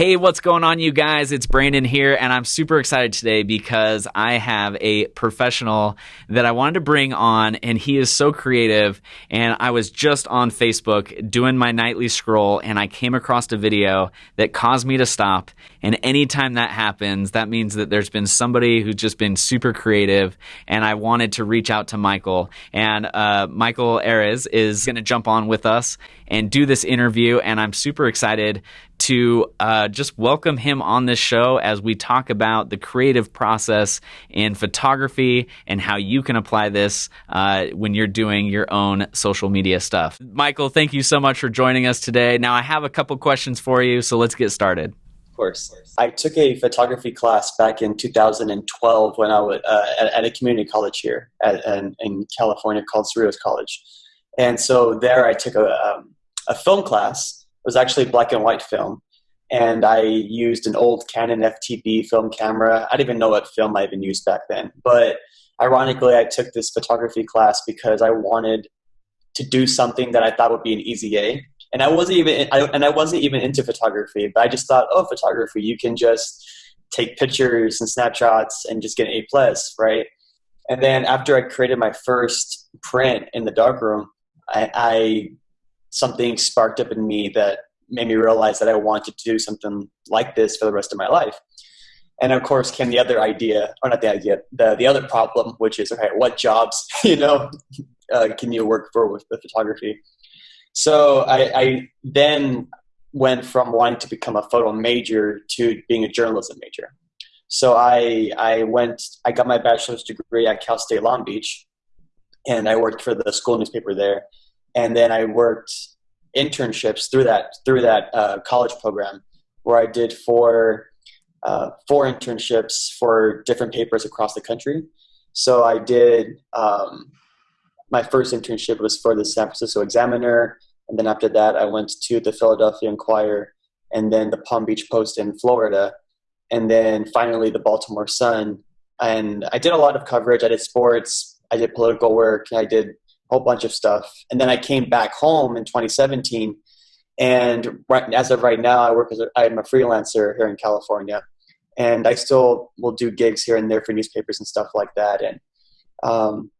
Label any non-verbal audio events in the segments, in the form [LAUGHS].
Hey, what's going on, you guys? It's Brandon here, and I'm super excited today because I have a professional that I wanted to bring on, and he is so creative. And I was just on Facebook doing my nightly scroll, and I came across a video that caused me to stop. And anytime that happens, that means that there's been somebody who's just been super creative, and I wanted to reach out to Michael. And uh, Michael Ares is going to jump on with us and do this interview, and I'm super excited to uh, just welcome him on this show as we talk about the creative process in photography and how you can apply this uh, when you're doing your own social media stuff. Michael, thank you so much for joining us today. Now, I have a couple questions for you, so let's get started. Of course. I took a photography class back in 2012 when I was uh, at, at, a community college here at, in, in, California called Cerritos College. And so there I took a, um, a film class was actually black and white film. And I used an old Canon FTB film camera. I didn't even know what film I even used back then. But ironically, I took this photography class because I wanted to do something that I thought would be an easy A. And I wasn't even, I, and I wasn't even into photography, but I just thought, oh, photography, you can just take pictures and snapshots and just get an A plus, right? And then after I created my first print in the darkroom, I, I something sparked up in me that made me realize that I wanted to do something like this for the rest of my life. And of course came the other idea, or not the idea, the, the other problem, which is, okay, what jobs, [LAUGHS] you know, uh, can you work for with photography? So I, I then went from wanting to become a photo major to being a journalism major. So I, I went, I got my bachelor's degree at Cal State Long Beach, and I worked for the school newspaper there and then I worked internships through that through that uh, college program where I did four uh, four internships for different papers across the country. So I did um, my first internship was for the San Francisco Examiner, and then after that I went to the Philadelphia Inquirer, and then the Palm Beach Post in Florida, and then finally the Baltimore Sun. And I did a lot of coverage. I did sports. I did political work. I did whole bunch of stuff. And then I came back home in 2017. And right, as of right now, I work as a, I'm a freelancer here in California, and I still will do gigs here and there for newspapers and stuff like that. And um,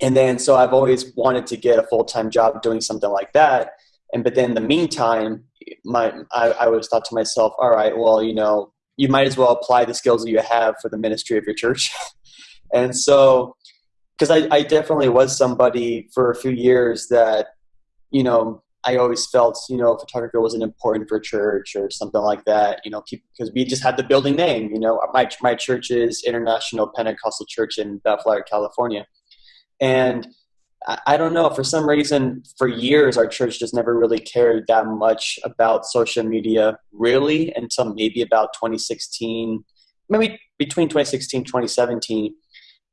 and then so I've always wanted to get a full time job doing something like that. And but then in the meantime, my I, I always thought to myself, all right, well, you know, you might as well apply the skills that you have for the ministry of your church. [LAUGHS] and so because I, I definitely was somebody for a few years that you know I always felt you know photography wasn't important for church or something like that. You know, because we just had the building name. You know, my my church is International Pentecostal Church in Bellflower, California, and I, I don't know for some reason for years our church just never really cared that much about social media really until maybe about 2016, maybe between 2016 2017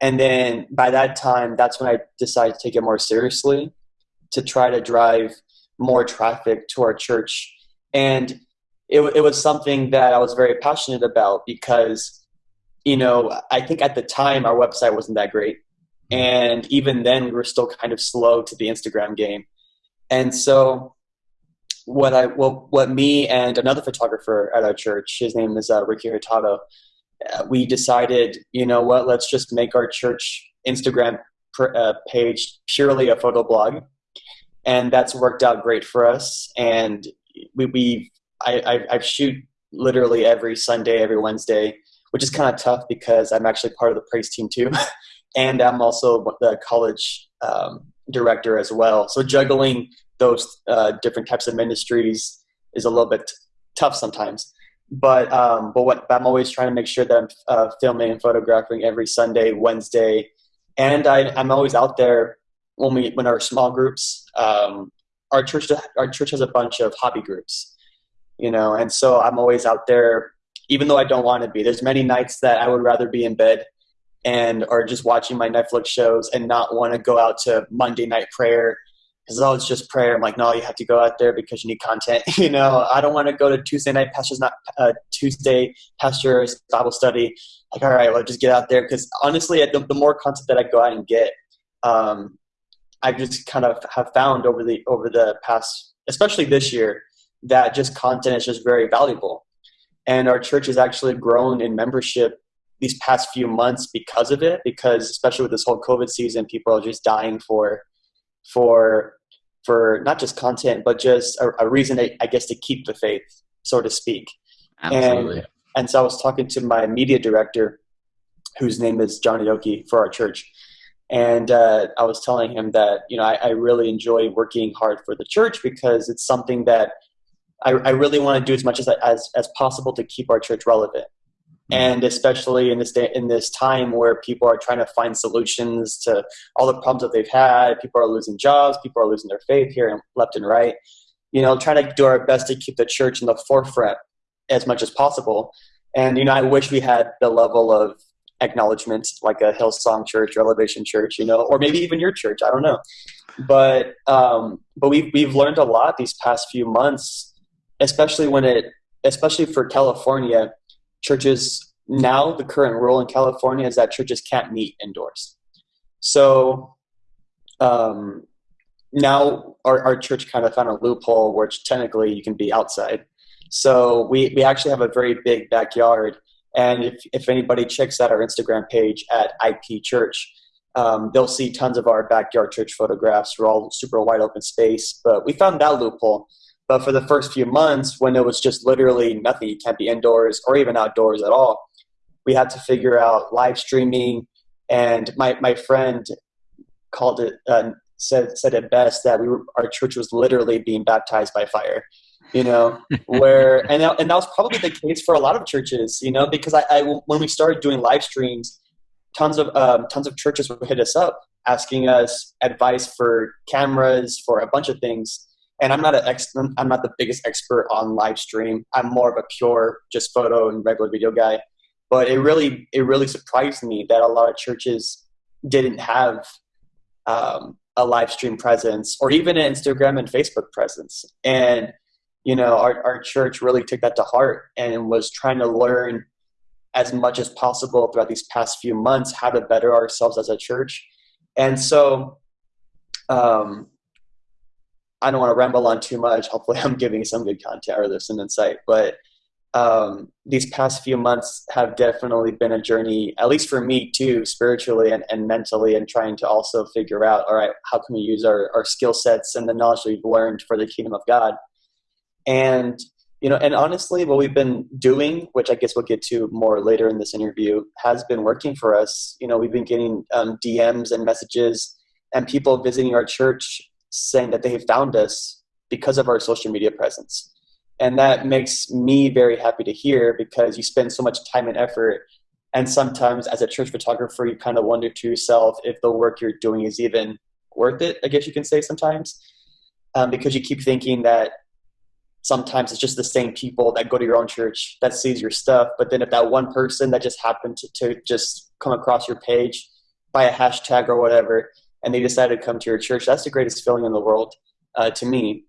and then by that time, that's when I decided to take it more seriously to try to drive more traffic to our church. And it, it was something that I was very passionate about because, you know, I think at the time our website wasn't that great. And even then, we were still kind of slow to the Instagram game. And so, what I well, what me and another photographer at our church, his name is uh, Ricky Hurtado, we decided, you know what, let's just make our church Instagram uh, page purely a photo blog. And that's worked out great for us. And we, we I, I, I shoot literally every Sunday, every Wednesday, which is kind of tough because I'm actually part of the praise team too. [LAUGHS] and I'm also the college um, director as well. So juggling those uh, different types of ministries is a little bit tough sometimes but um, but what I'm always trying to make sure that I'm uh, filming and photographing every Sunday, Wednesday, and I, I'm always out there when we when our small groups. Um, our church our church has a bunch of hobby groups, you know, and so I'm always out there, even though I don't want to be. There's many nights that I would rather be in bed and or just watching my Netflix shows and not want to go out to Monday night prayer because oh, it's just prayer. I'm like, no, you have to go out there because you need content. [LAUGHS] you know, I don't want to go to Tuesday night pastors, not uh, Tuesday pastors Bible study. Like, all right, well, just get out there because honestly, the, the, more content that I go out and get, um, I just kind of have found over the over the past, especially this year, that just content is just very valuable. and our church has actually grown in membership these past few months because of it. Because especially with this whole COVID season, people are just dying for for for not just content, but just a, a reason, I guess, to keep the faith, so to speak. Absolutely. And, and so I was talking to my media director, whose name is John Aoki for our church. And uh, I was telling him that, you know, I, I, really enjoy working hard for the church because it's something that I, I really want to do as much as, as, as possible to keep our church relevant. Mm-hmm. And especially in this day, in this time where people are trying to find solutions to all the problems that they've had, people are losing jobs, people are losing their faith here and left and right. You know, trying to do our best to keep the church in the forefront as much as possible. And you know, I wish we had the level of acknowledgement like a Hillsong Church or Elevation Church, you know, or maybe even your church. I don't know, but um, but we've we've learned a lot these past few months, especially when it, especially for California churches. Now the current rule in California is that churches can't meet indoors. So um, now our, our church kind of found a loophole where technically you can be outside. So we, we actually have a very big backyard. And if, if anybody checks out our Instagram page at IP Church, um, they'll see tons of our backyard church photographs. We're all super wide open space. But we found that loophole. But for the first few months, when it was just literally nothing, you can't be indoors or even outdoors at all, we had to figure out live streaming. And my, my friend called it, uh, said, said it best that we were, our church was literally being baptized by fire you know [LAUGHS] where and that, and that was probably the case for a lot of churches you know because I, I when we started doing live streams tons of um, tons of churches would hit us up asking us advice for cameras for a bunch of things and i'm not an ex- i'm not the biggest expert on live stream. I'm more of a pure just photo and regular video guy. But it really it really surprised me that a lot of churches didn't have um, a live stream presence or even an instagram and facebook presence. And you know, our, our church really took that to heart and was trying to learn as much as possible throughout these past few months how to better ourselves as a church. And so, um, I don't want to ramble on too much. Hopefully, I'm giving some good content or there's some insight. But um, these past few months have definitely been a journey, at least for me too, spiritually and, and mentally, and trying to also figure out, all right, how can we use our, our skill sets and the knowledge we've learned for the kingdom of God and you know, and honestly, what we've been doing, which I guess we'll get to more later in this interview, has been working for us. You know, we've been getting um, DMs and messages and people visiting our church saying that they have found us because of our social media presence. And that makes me very happy to hear because you spend so much time and effort. And sometimes, as a church photographer, you kind of wonder to yourself if the work you're doing is even worth it, I guess you can say sometimes, um, because you keep thinking that sometimes it's just the same people that go to your own church that sees your stuff but then if that one person that just happened to, to just come across your page by a hashtag or whatever and they decided to come to your church that's the greatest feeling in the world uh, to me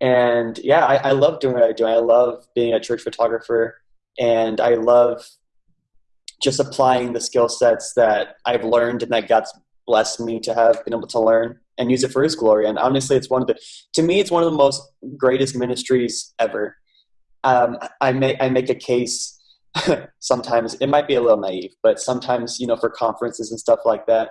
and yeah I, I love doing what i do i love being a church photographer and i love just applying the skill sets that i've learned and that god's blessed me to have been able to learn and use it for his glory. And honestly, it's one of the, to me, it's one of the most greatest ministries ever. Um, I make, I make a case [LAUGHS] sometimes, it might be a little naive, but sometimes, you know, for conferences and stuff like that,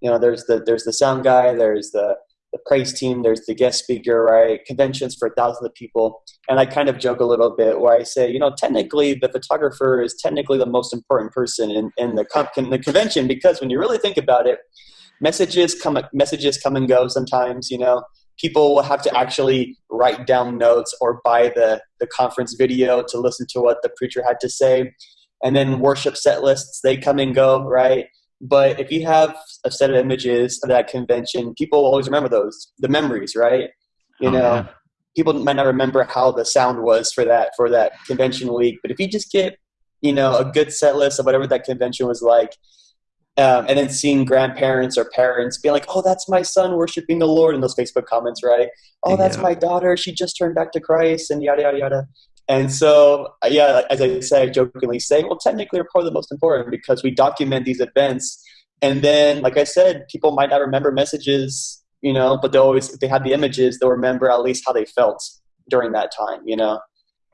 you know, there's the, there's the sound guy, there's the, the praise team, there's the guest speaker, right? Conventions for thousands of people. And I kind of joke a little bit where I say, you know, technically the photographer is technically the most important person in, in, the, in the convention because when you really think about it, messages come messages come and go sometimes you know people will have to actually write down notes or buy the the conference video to listen to what the preacher had to say and then worship set lists they come and go right but if you have a set of images of that convention people will always remember those the memories right you oh, know yeah. people might not remember how the sound was for that for that convention week but if you just get you know a good set list of whatever that convention was like um, and then seeing grandparents or parents being like, "Oh, that's my son worshiping the Lord," in those Facebook comments, right? "Oh, that's yeah. my daughter; she just turned back to Christ," and yada yada yada. And so, yeah, as I say, jokingly say, well, technically, we're probably the most important because we document these events, and then, like I said, people might not remember messages, you know, but they always, if they have the images, they'll remember at least how they felt during that time, you know.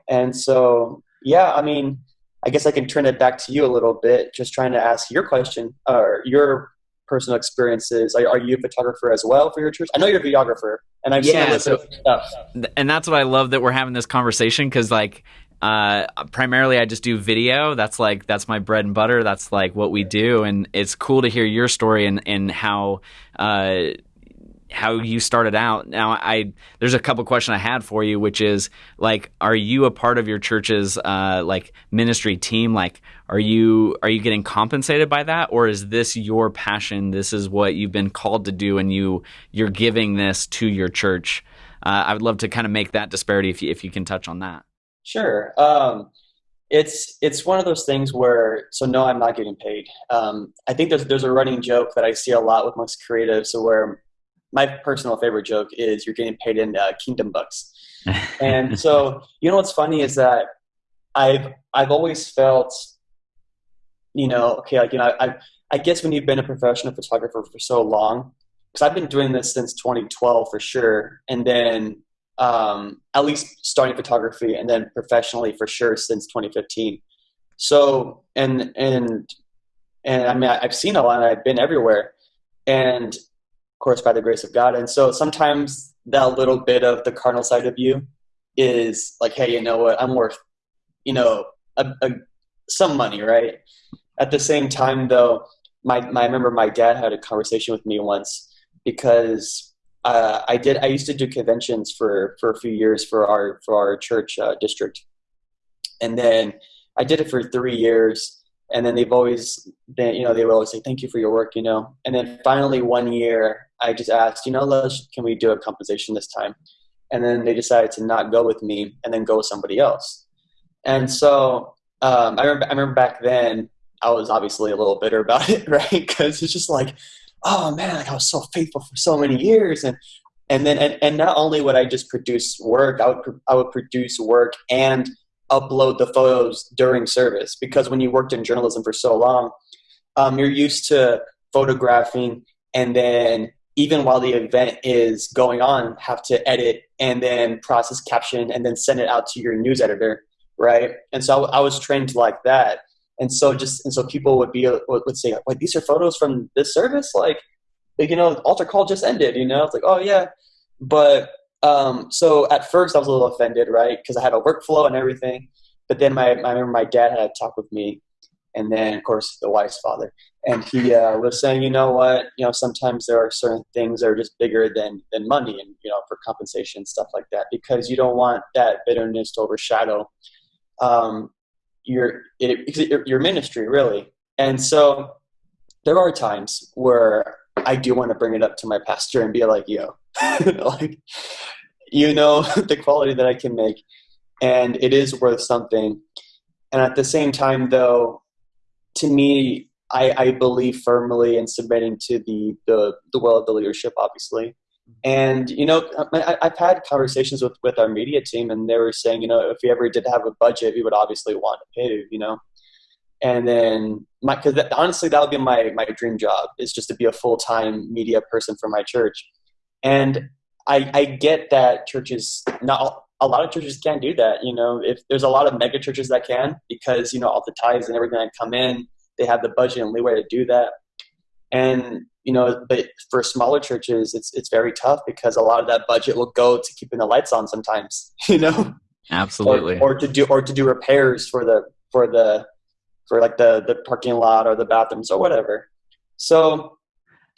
And so, Yeah, I mean, I guess I can turn it back to you a little bit, just trying to ask your question or your personal experiences. Are, are, you a photographer as well for your church? I know you're a videographer, and I've yeah, seen so, stuff. And that's what I love that we're having this conversation because, like, uh, primarily I just do video. That's like that's my bread and butter. That's like what we do, and it's cool to hear your story and and how. Uh, how you started out. Now, I there's a couple questions I had for you, which is like, are you a part of your church's uh, like ministry team? Like, are you are you getting compensated by that, or is this your passion? This is what you've been called to do, and you you're giving this to your church. Uh, I would love to kind of make that disparity if you, if you can touch on that. Sure. Um, it's it's one of those things where so no, I'm not getting paid. Um, I think there's there's a running joke that I see a lot with most creatives, where my personal favorite joke is you're getting paid in uh, kingdom bucks. [LAUGHS] and so, you know what's funny is that I've I've always felt, you know, okay, like you know, I I guess when you've been a professional photographer for so long, because I've been doing this since 2012 for sure, and then um, at least starting photography, and then professionally for sure since 2015. So and and and I mean I've seen a lot, and I've been everywhere, and course, by the grace of God. And so sometimes that little bit of the carnal side of you is like, hey, you know what? I'm worth, you know, a, a, some money, right? At the same time, though, my, my I remember my dad had a conversation with me once because uh, I did I used to do conventions for for a few years for our for our church uh, district, and then I did it for three years and then they've always been you know they would always say thank you for your work you know? And then finally one year i just asked you know let's can we do a compensation this time? And then they decided to not go with me and then go with somebody else. And so um, I, remember, I remember back then i was obviously a little bitter about it [LAUGHS] right? Because it's just like oh man like i was so faithful for so many years. And and then and, and not only would i just produce work i would i would produce work and upload the photos during service because when you worked in journalism for so long, um, you're used to photographing and then even while the event is going on, have to edit and then process caption and then send it out to your news editor, right? And so I, I was trained like that. And so just and so people would be would say, "Wait, these are photos from this service?" Like, you know, altar call just ended. You know, it's like, "Oh yeah," but um, so at first I was a little offended, right? Because I had a workflow and everything. But then my, I remember my dad had a talk with me, and then of course the wife's father, and he uh, was saying, you know what, you know, sometimes there are certain things that are just bigger than than money, and you know, for compensation and stuff like that, because you don't want that bitterness to overshadow um, your it, your ministry, really. And so there are times where I do want to bring it up to my pastor and be like, yo, [LAUGHS] like, you know, [LAUGHS] the quality that I can make, and it is worth something. And at the same time, though, to me, I, I believe firmly in submitting to the, the, the will of the leadership, obviously. And, you know, I, I've had conversations with, with our media team, and they were saying, you know, if we ever did have a budget, we would obviously want to pay, you know and then my because honestly that would be my my dream job is just to be a full-time media person for my church and i i get that churches not a lot of churches can't do that you know if there's a lot of mega churches that can because you know all the tithes and everything that come in they have the budget and leeway to do that. And you know but for smaller churches it's it's very tough because a lot of that budget will go to keeping the lights on sometimes [LAUGHS] you know? Absolutely. Or, or to do or to do repairs for the for the for like the the parking lot or the bathrooms or whatever. So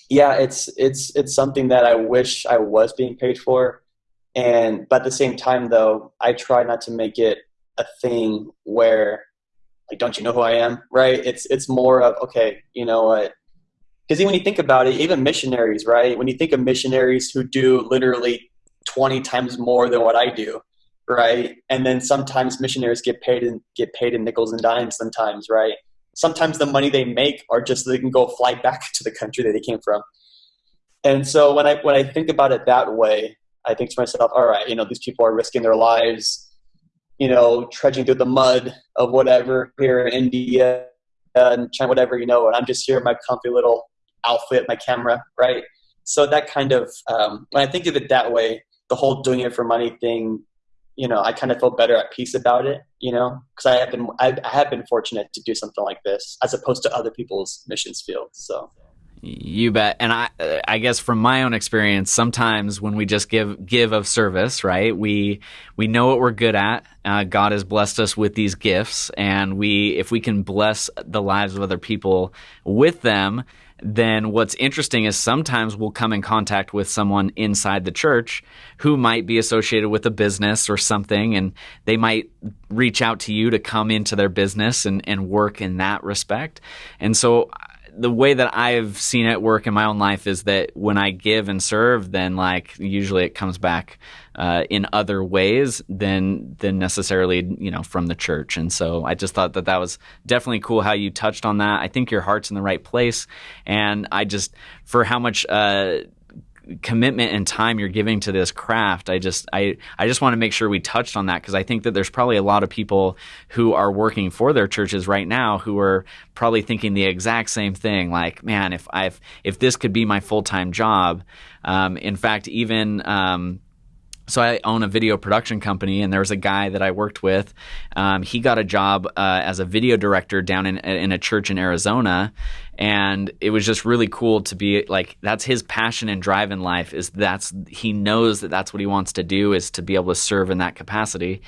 yeah, it's it's it's something that I wish I was being paid for, and but at the same time though, I try not to make it a thing where like don't you know who I am, right? It's it's more of okay, you know what? Because when you think about it, even missionaries, right? When you think of missionaries who do literally 20 times more than what I do, right? And then sometimes missionaries get paid and get paid in nickels and dimes sometimes, right? Sometimes the money they make are just they can go fly [LAUGHS] back to the country that they came from. And so when I when I think about it that way, I think to myself, all right, you know, these people are risking their lives, you know, trudging through the mud of whatever here in India and China, whatever, you know, and I'm just here in my comfy little outfit, my camera, right? So that kind of um, when I think of it that way, the whole doing it for money thing you know, I kind of feel better at peace about it, you know, because I have been I, I have been fortunate to do something like this as opposed to other people's missions fields. So. You bet. And I I guess from my own experience, sometimes when we just give give of service, right? We we know what we're good at. Uh, God has blessed us with these gifts, and we if we can bless the lives of other people with them, then what's interesting is sometimes we'll come in contact with someone inside the church who might be associated with a business or something, and they might reach out to you to come into their business and, and work in that respect. And so the way that I've seen it work in my own life is that when I give and serve, then like usually it comes back uh, in other ways than than necessarily you know from the church. And so I just thought that that was definitely cool how you touched on that. I think your heart's in the right place, and I just for how much. Uh, commitment and time you're giving to this craft i just i i just want to make sure we touched on that because i think that there's probably a lot of people who are working for their churches right now who are probably thinking the exact same thing like man if i if this could be my full-time job um, in fact even um, so I own a video production company, and there was a guy that I worked with. Um, he got a job uh, as a video director down in in a church in Arizona, and it was just really cool to be like that's his passion and drive in life. Is that's he knows that that's what he wants to do is to be able to serve in that capacity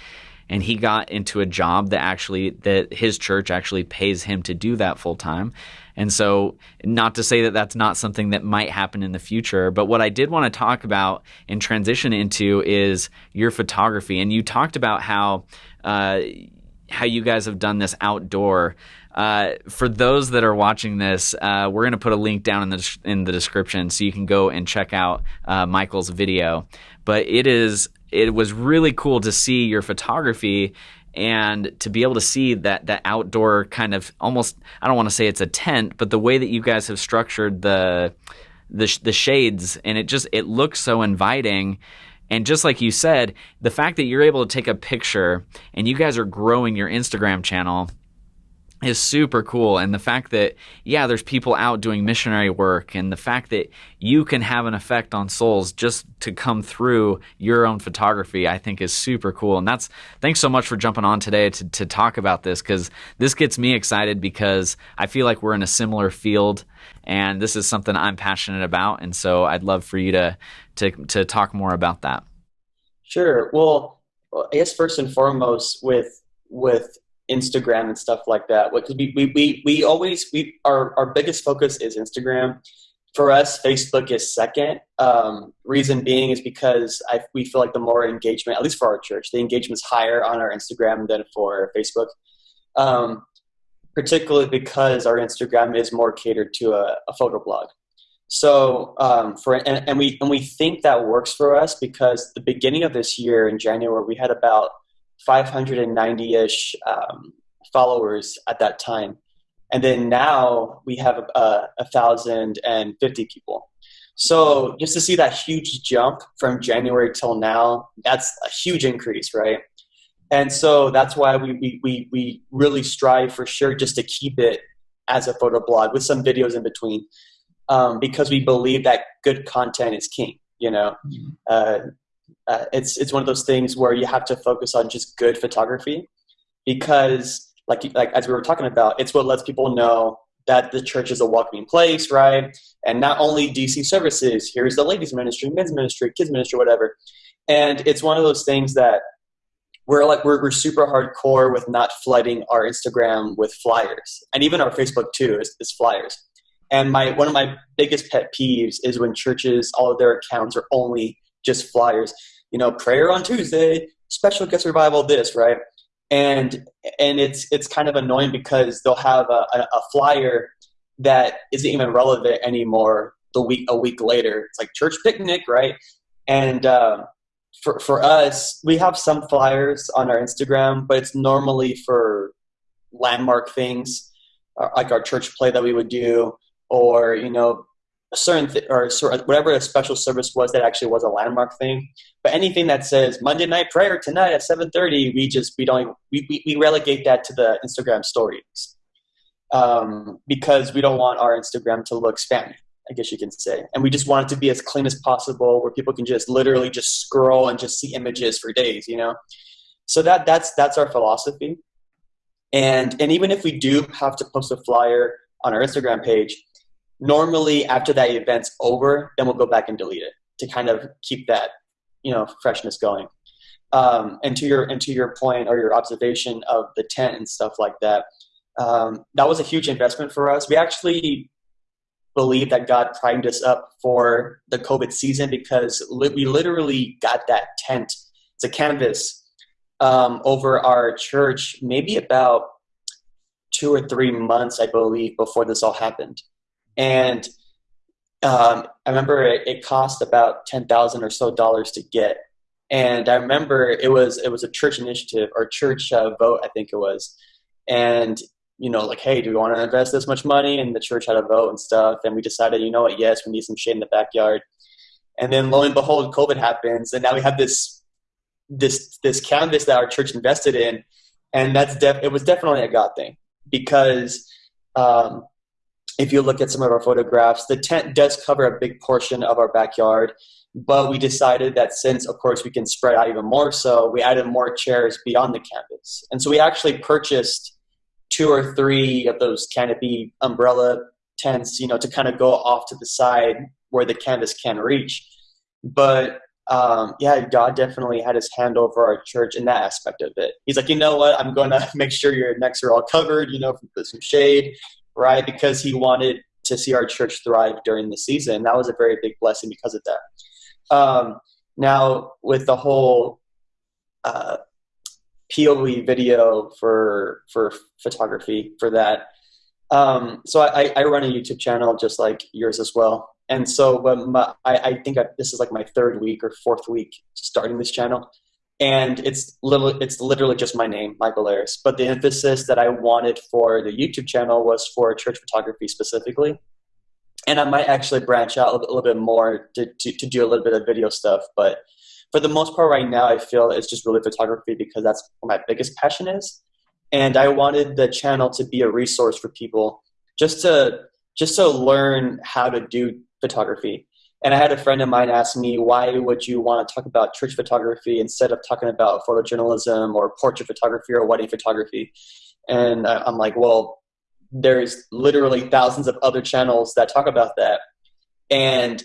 and he got into a job that actually that his church actually pays him to do that full time. And so, not to say that that's not something that might happen in the future, but what I did want to talk about and transition into is your photography. And you talked about how uh, how you guys have done this outdoor. Uh, for those that are watching this, uh, we're going to put a link down in the in the description so you can go and check out uh, Michael's video. But it is it was really cool to see your photography and to be able to see that that outdoor kind of almost I don't want to say it's a tent, but the way that you guys have structured the the the shades and it just it looks so inviting. And just like you said, the fact that you're able to take a picture and you guys are growing your Instagram channel is super cool. And the fact that yeah there's people out doing missionary work and the fact that you can have an effect on souls just to come through your own photography i think is super cool. And that's thanks so much for jumping on today to, to talk about this because this gets me excited because i feel like we're in a similar field and this is something i'm passionate about. And so i'd love for you to to, to talk more about that. Sure. Well i guess first and foremost with with Instagram and stuff like that. Because we, we, we, we always we our, our biggest focus is Instagram. For us, Facebook is second. Um, reason being is because I, we feel like the more engagement, at least for our church, the engagement is higher on our Instagram than for Facebook. Um, particularly because our Instagram is more catered to a, a photo blog. So um, for and, and we and we think that works for us because the beginning of this year in January we had about 590-ish um, followers at that time. And then now we have a, a thousand and fifty people. So just to see that huge jump from january till now that's a huge increase right? And so that's why we, we, we, we really strive for sure just to keep it as a photo blog with some videos in between um, because we believe that good content is king you know? Mm-hmm. uh, uh, it's it's one of those things where you have to focus on just good photography because like like as we were talking about it's what lets people know that the church is a welcoming place right? And not only dc services here's the ladies ministry men's ministry kids ministry whatever. And it's one of those things that we're like we're, we're super hardcore with not flooding our instagram with flyers. And even our facebook too is, is flyers. And my one of my biggest pet peeves is when churches all of their accounts are only just flyers you know, prayer on Tuesday, special guest revival, this, right? And and it's it's kind of annoying because they'll have a, a flyer that isn't even relevant anymore the week a week later. It's like church picnic, right? And um, for for us, we have some flyers on our Instagram, but it's normally for landmark things, uh, like our church play that we would do, or you know a certain th- or whatever a special service was that actually was a landmark thing. But anything that says Monday night prayer tonight at seven thirty, we just we don't we, we, we relegate that to the Instagram stories um, because we don't want our Instagram to look spammy. I guess you can say. And we just want it to be as clean as possible, where people can just literally just scroll and just see images for days, you know. So that that's that's our philosophy. And and even if we do have to post a flyer on our Instagram page, normally after that event's over, then we'll go back and delete it to kind of keep that you know freshness going. Um, and to your and to your point or your observation of the tent and stuff like that, um, that was a huge investment for us. We actually believe that God primed us up for the COVID season because li- we literally got that tent. It's a canvas um, over our church, maybe about two or three months, I believe, before this all happened. And um, I remember it, it cost about ten thousand or so dollars to get. And I remember it was it was a church initiative or church uh, vote, I think it was. And you know, like, hey, do we want to invest this much money? And the church had a vote and stuff. And we decided, you know what, yes, we need some shade in the backyard. And then lo and behold, COVID happens, and now we have this this this canvas that our church invested in, and that's def- it was definitely a God thing because um, if you look at some of our photographs, the tent does cover a big portion of our backyard. But we decided that since, of course, we can spread out even more, so we added more chairs beyond the canvas, and so we actually purchased two or three of those canopy umbrella tents, you know, to kind of go off to the side where the canvas can reach. But um, yeah, God definitely had his hand over our church in that aspect of it. He's like, you know what? I'm going [LAUGHS] to make sure your necks are all covered, you know, put some shade, right? Because he wanted to see our church thrive during the season. That was a very big blessing because of that. Um, now, with the whole uh, POV video for for photography for that. Um, so I, I run a YouTube channel just like yours as well. And so my, I, I think I, this is like my third week or fourth week starting this channel. And it's little, it's literally just my name, Michael Ayres. But the emphasis that I wanted for the YouTube channel was for church photography specifically. And I might actually branch out a little, bit more to, to, to do a little bit of video stuff. But for the most part right now i feel it's just really photography because that's my biggest passion is and i wanted the channel to be a resource for people just to just to learn how to do photography and i had a friend of mine ask me why would you want to talk about church photography instead of talking about photojournalism or portrait photography or wedding photography and i'm like well there's literally thousands of other channels that talk about that and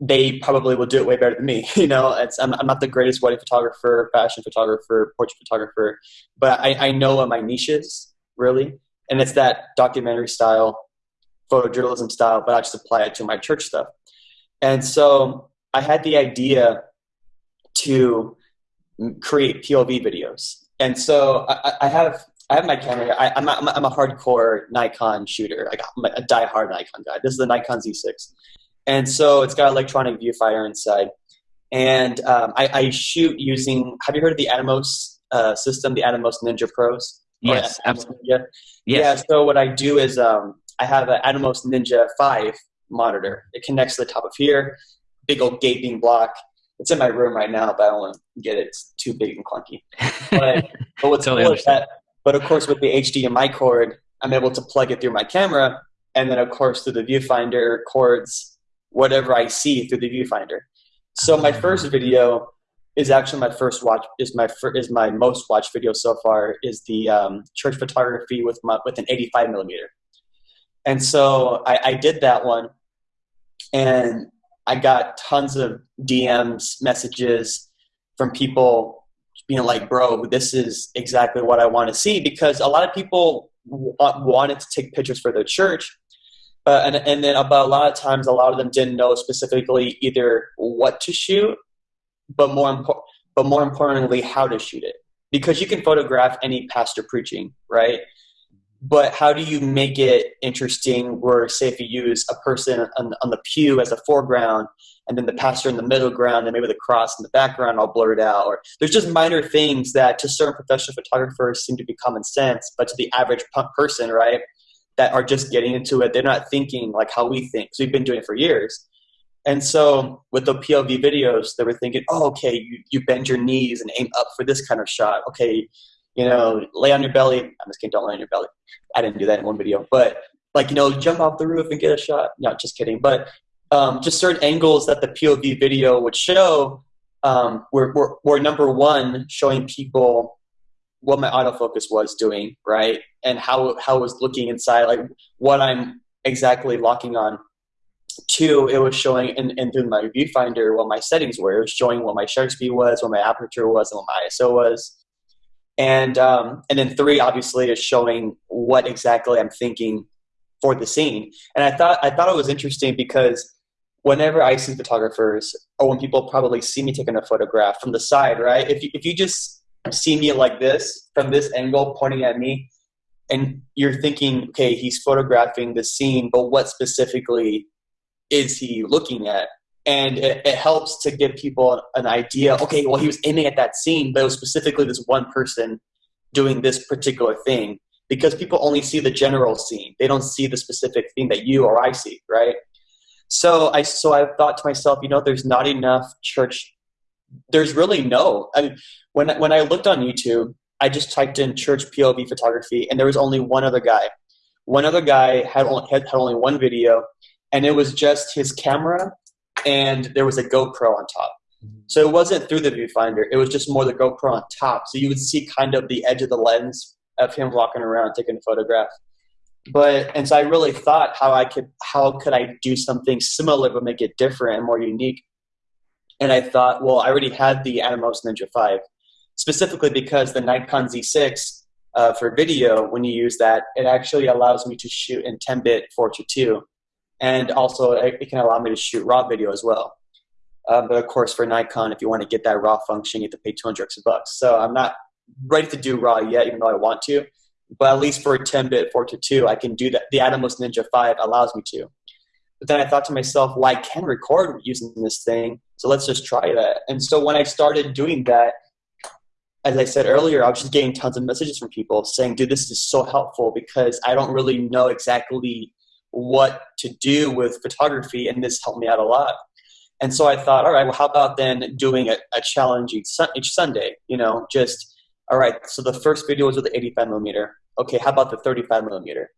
they probably will do it way better than me. [LAUGHS] You know, it's, I'm, I'm not the greatest wedding photographer, fashion photographer, portrait photographer, but I, I know what my niche is really, and it's that documentary style, photojournalism style. But I just apply it to my church stuff, and so I had the idea to create POV videos, and so I, I have I have my camera. I, am a, I'm a hardcore Nikon shooter. I got a die-hard Nikon guy. This is the Nikon Z6, and so it's got electronic viewfinder inside. And um, I, I, shoot using. Have you heard of the Atomos uh, system, the Atomos Ninja Pros? Yes, absolutely. Yeah. Yes. Yeah. So what I do is um, I have an Atomos Ninja Five monitor. It connects to the top of here. Big old gaping block. It's in my room right now, but I don't want to get it. It's too big and clunky. [LAUGHS] But, but what's totally cool is that. But of course, with the HDMI cord, I'm able to plug it through my camera, and then of course through the viewfinder cords whatever I see through the viewfinder. So my first video is actually my first watch is my is my most watched video so far is the um, church photography with my with an 85 millimeter. And so I, I did that one, and I got tons of DMs messages from people being like, "Bro, this is exactly what I want to see," because a lot of people wanted to take pictures for their church, uh, and, and then about a lot of times, a lot of them didn't know specifically either what to shoot, but more important, but more importantly, how to shoot it. Because you can photograph any pastor preaching, right? But how do you make it interesting? Where, say, if you use a person on, on the pew as a foreground, and then the pastor in the middle ground, and maybe the cross in the background all blurred out, or there's just minor things that to certain professional photographers seem to be common sense, but to the average person, right? that are just getting into it. They're not thinking like how we think. So we've been doing it for years. And so with the POV videos, they were thinking, oh, okay, you, you bend your knees and aim up for this kind of shot. Okay, you know, lay on your belly. I'm just kidding, don't lay on your belly. I didn't do that in one video. But like you know jump off the roof and get a shot. Not just kidding, but um, just certain angles that the POV video would show um, were, were, were number one showing people what my autofocus was doing, right, and how how it was looking inside, like what I'm exactly locking on. Two, it was showing in, in through my viewfinder what my settings were. It was showing what my shutter speed was, what my aperture was, and what my ISO was. And um, and then three, obviously, is showing what exactly I'm thinking for the scene. And I thought I thought it was interesting because whenever I see photographers, or when people probably see me taking a photograph from the side, right? If you, if you just see me like this from this angle pointing at me, and you're thinking, okay, he's photographing the scene, but what specifically is he looking at? And it, it, helps to give people an idea. Okay, well, he was aiming at that scene, but it was specifically this one person doing this particular thing because people only see the general scene. They don't see the specific thing that you or I see, right? So I so I thought to myself, you know, there's not enough church. There's really no. I mean, when when I looked on YouTube, I just typed in church POV photography, and there was only one other guy. One other guy had only, had, had only one video, and it was just his camera, and there was a GoPro on top. Mm-hmm. So it wasn't through the viewfinder; it was just more the GoPro on top. So you would see kind of the edge of the lens of him walking around taking a photograph. But and so I really thought how I could how could I do something similar but make it different and more unique. And I thought, well, I already had the Atomos Ninja 5, specifically because the Nikon Z6 uh, for video, when you use that, it actually allows me to shoot in 10-bit 422, and also it can allow me to shoot raw video as well. Um, but of course, for Nikon, if you want to get that raw function, you have to pay 200 extra bucks. So I'm not ready to do raw yet, even though I want to. But at least for a 10-bit 422, I can do that. The Atomos Ninja 5 allows me to. But then I thought to myself, well, I can record using this thing, so let's just try that. And so when I started doing that, as I said earlier, I was just getting tons of messages from people saying, dude, this is so helpful because I don't really know exactly what to do with photography, and this helped me out a lot. And so I thought, all right, well, how about then doing a, a challenge each, each Sunday? You know, just all right, so the first video was with the 85 millimeter. Okay, how about the 35 millimeter?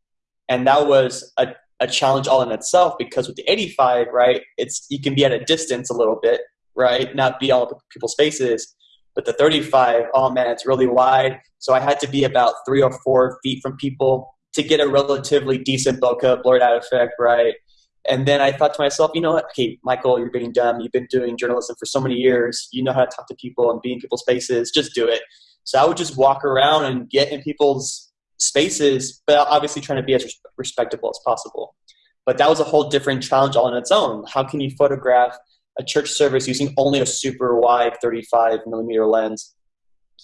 And that was a, a challenge all in itself because with the 85, right, it's you can be at a distance a little bit, right, not be all people's faces. But the 35, oh man, it's really wide. So I had to be about three or four feet from people to get a relatively decent bokeh blurred out effect, right? And then I thought to myself, you know what? Okay, Michael, you're being dumb. You've been doing journalism for so many years. You know how to talk to people and be in people's spaces. Just do it. So I would just walk around and get in people's spaces, but obviously trying to be as respectable as possible. But that was a whole different challenge all on its own. How can you photograph a church service using only a super wide 35 millimeter lens?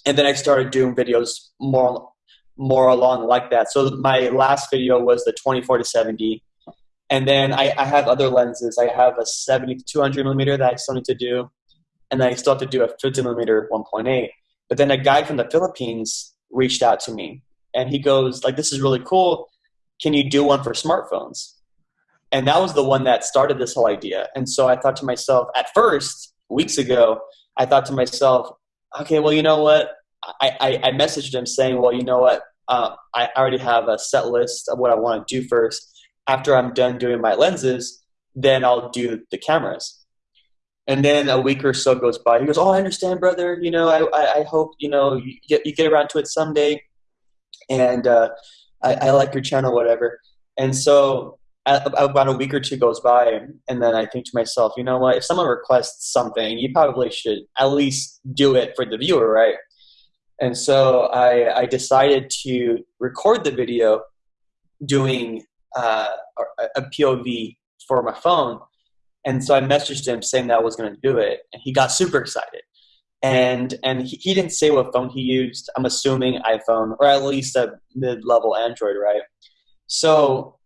And then I started doing videos more more along like that. So my last video was the 24 to 70. And then I, I have other lenses. I have a 70 to 200 millimeter that I still need to do. And I still have to do a 50 millimeter 1.8. But then a guy from the Philippines reached out to me and he goes, like, this is really cool. Can you do one for smartphones? And that was the one that started this whole idea. And so I thought to myself, at first, weeks ago, I thought to myself, okay, well, you know what? I, I, I messaged him saying, well, you know what? Uh, I already have a set list of what I want to do first. After I'm done doing my lenses, then I'll do the cameras. And then a week or so goes by. He goes, "Oh, I understand, brother. You know, I, I, I hope you know you get you get around to it someday." And uh, I, I like your channel, whatever. And so about a week or two goes by, and then I think to myself, you know what? If someone requests something, you probably should at least do it for the viewer, right? And so I, I decided to record the video doing uh, a POV for my phone and so I messaged him saying that I was going to do it, and he got super excited. And and he, he didn't say what phone he used. I'm assuming iPhone or at least a mid-level Android, right? So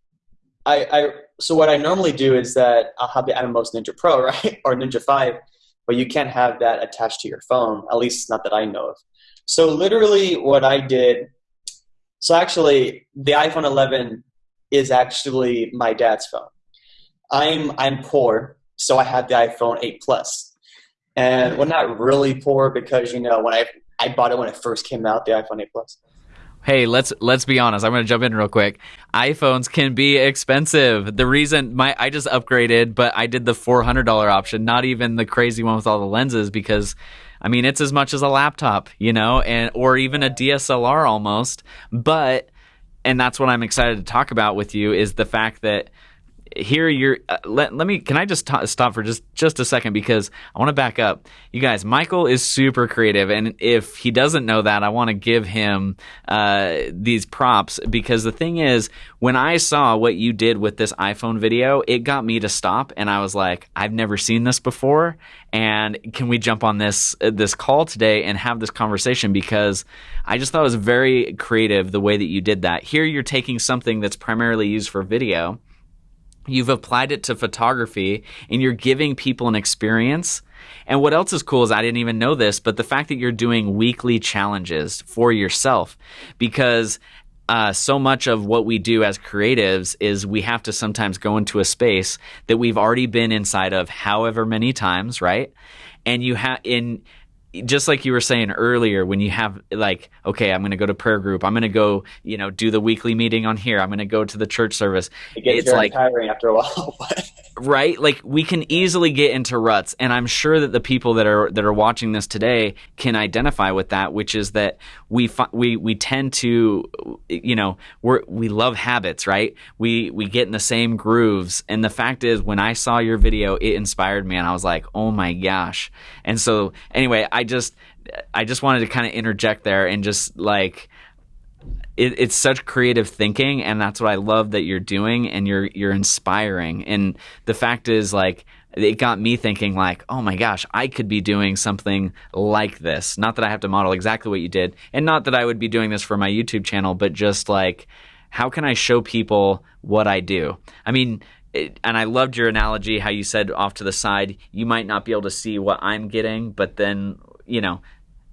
I, I so what I normally do is that I'll have the Atomos Ninja Pro, [LAUGHS] right, or Ninja Five, but you can't have that attached to your phone. At least not that I know of. So literally, what I did. So actually, the iPhone 11 is actually my dad's phone. I'm I'm poor, so I have the iPhone 8 Plus, and well, not really poor because you know when I I bought it when it first came out, the iPhone 8 Plus. hey let's let's be honest i'm going to jump in real quick iphones can be expensive the reason my i just upgraded but i did the $400 option not even the crazy one with all the lenses because i mean it's as much as a laptop you know and or even a dslr almost but and that's what i'm excited to talk about with you is the fact that here you're uh, let, let me can i just t- stop for just just a second because i want to back up. You guys michael is super creative and if he doesn't know that i want to give him uh, these props because the thing is when i saw what you did with this iphone video it got me to stop and i was like i've never seen this before and can we jump on this uh, this call today and have this conversation? Because i just thought it was very creative the way that you did that. Here you're taking something that's primarily used for video You've applied it to photography and you're giving people an experience. And what else is cool is I didn't even know this, but the fact that you're doing weekly challenges for yourself because uh, so much of what we do as creatives is we have to sometimes go into a space that we've already been inside of however many times, right? And you have in just like you were saying earlier when you have like okay i'm going to go to prayer group i'm going to go you know do the weekly meeting on here i'm going to go to the church service it gets it's like tiring after a while [LAUGHS] right? Like we can easily get into ruts and i'm sure that the people that are that are watching this today can identify with that which is that we we we tend to you know we we love habits right? We we get in the same grooves and the fact is when i saw your video it inspired me and i was like oh my gosh. And so anyway i just i just wanted to kind of interject there and just like it, it's such creative thinking, and that's what I love that you're doing, and you're you're inspiring. And the fact is, like, it got me thinking, like, oh my gosh, I could be doing something like this. Not that I have to model exactly what you did, and not that I would be doing this for my YouTube channel, but just like, how can I show people what I do? I mean. It, and I loved your analogy, how you said off to the side, you might not be able to see what I'm getting, but then, you know,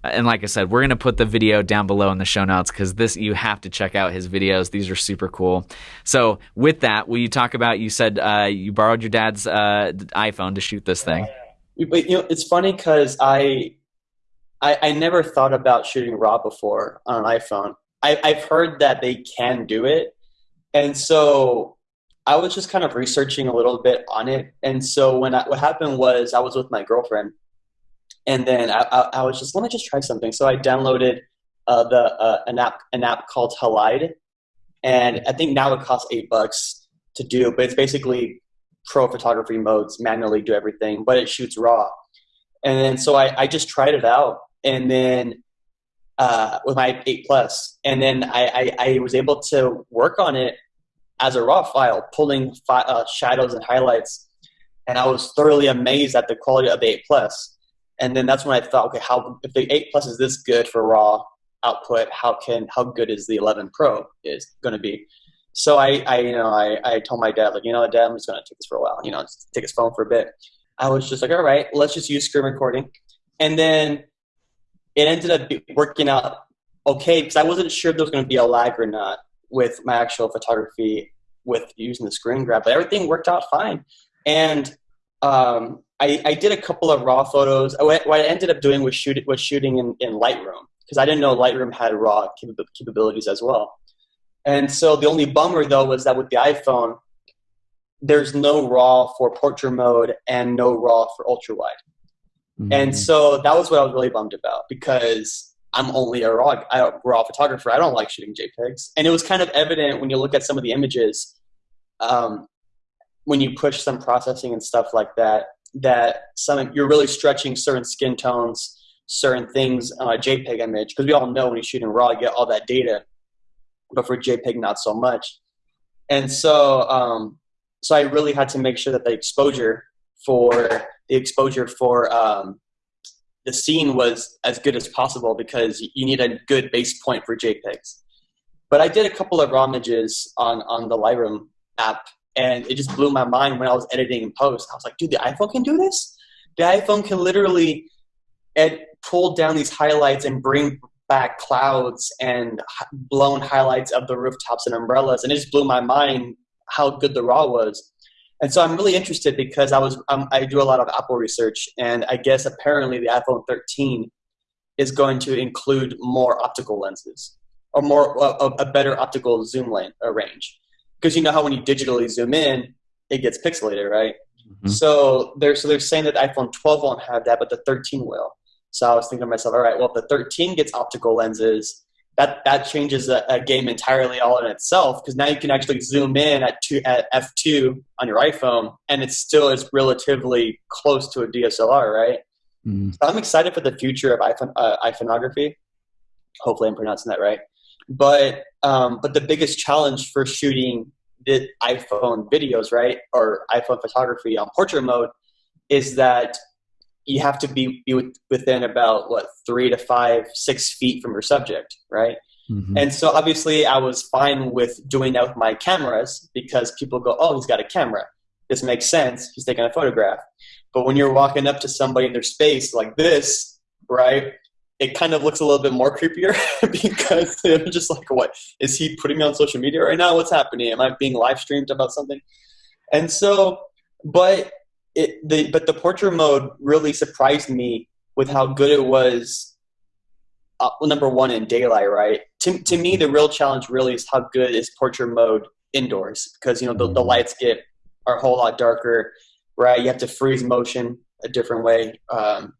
and like I said, we're gonna put the video down below in the show notes because this you have to check out his videos. These are super cool. So with that, will you talk about? You said uh, you borrowed your dad's uh, iPhone to shoot this thing. But you know, it's funny because I, I, I never thought about shooting raw before on an iPhone. I, I've heard that they can do it, and so I was just kind of researching a little bit on it. And so when I, what happened was I was with my girlfriend and then I, I, I, was just let me just try something. So I downloaded uh, the uh, an app an app called Halide, and I think now it costs eight bucks to do, but it's basically pro photography modes, manually do everything, but it shoots raw. And then so I, I just tried it out, and then uh, with my eight plus, and then I, I, I, was able to work on it as a raw file, pulling fi- uh, shadows and highlights, and I was thoroughly amazed at the quality of the eight plus and then that's when I thought, okay, how if the eight plus is this good for raw output, how can how good is the 11 Pro is going to be? So I, I you know I, I told my dad like you know dad I'm just going to take this for a while you know take his phone for a bit. I was just like all right let's just use screen recording, and then it ended up working out okay because I wasn't sure if there was going to be a lag or not with my actual photography with using the screen grab, but everything worked out fine. And um, I, I did a couple of raw photos. What I ended up doing was, shoot, was shooting in, in Lightroom because I didn't know Lightroom had raw capabilities as well. And so the only bummer though was that with the iPhone, there's no raw for portrait mode and no raw for ultra wide. Mm-hmm. And so that was what I was really bummed about because I'm only a raw, a raw photographer. I don't like shooting JPEGs. And it was kind of evident when you look at some of the images, um, when you push some processing and stuff like that, that some you're really stretching certain skin tones, certain things on a JPEG image because we all know when you're shooting RAW, you get all that data, but for JPEG, not so much. And so, um, so I really had to make sure that the exposure for the exposure for um, the scene was as good as possible because you need a good base point for JPEGs. But I did a couple of raw images on on the Lightroom app and it just blew my mind when I was editing in post. I was like, dude, the iPhone can do this. The iPhone can literally ed- pull down these highlights and bring back clouds and blown highlights of the rooftops and umbrellas, and it just blew my mind how good the RAW was. And so I'm really interested because I was um, I do a lot of Apple research, and I guess apparently the iPhone 13 is going to include more optical lenses or more a, a better optical zoom lane uh, range because you know how when you digitally zoom in, it gets pixelated, right? Mm-hmm. So they're so they're saying that iPhone 12 won't have that, but the 13 will. So I was thinking to myself, all right, well, if the 13 gets optical lenses, that that changes a, a game entirely all in itself because now you can actually zoom in at two at f2 on your iPhone, and it still is relatively close to a DSLR, right? Mm. So I'm excited for the future of iPhone uh, iPhoneography. Hopefully, I'm pronouncing that right. But um, but the biggest challenge for shooting the iPhone videos, right, or iPhone photography on portrait mode, is that you have to be, be within about what three to five, six feet from your subject, right? Mm-hmm. And so obviously, I was fine with doing that with my cameras because people go, "Oh, he's got a camera. This makes sense. He's taking a photograph." But when you're walking up to somebody in their space like this, right? It kind of looks a little bit more creepier [LAUGHS] because I'm just like, "What is he putting me on social media right now? What's happening? Am I being live streamed about something?" And so, but it, the, but the portrait mode really surprised me with how good it was. Uh, number one in daylight, right? To, to me, the real challenge really is how good is portrait mode indoors because you know the, the mm-hmm. lights get are a whole lot darker, right? You have to freeze motion a different way um,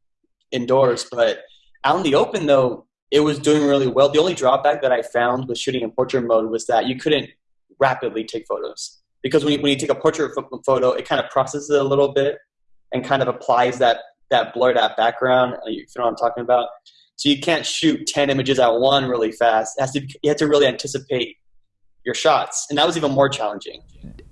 indoors, but out in the open though, it was doing really well. The only drawback that I found with shooting in portrait mode was that you couldn't rapidly take photos because when you, when you take a portrait photo, it kind of processes it a little bit and kind of applies that that blurred out background. Uh, you know what I'm talking about? So you can't shoot 10 images at one really fast. It has to, you have to really anticipate your shots, and that was even more challenging.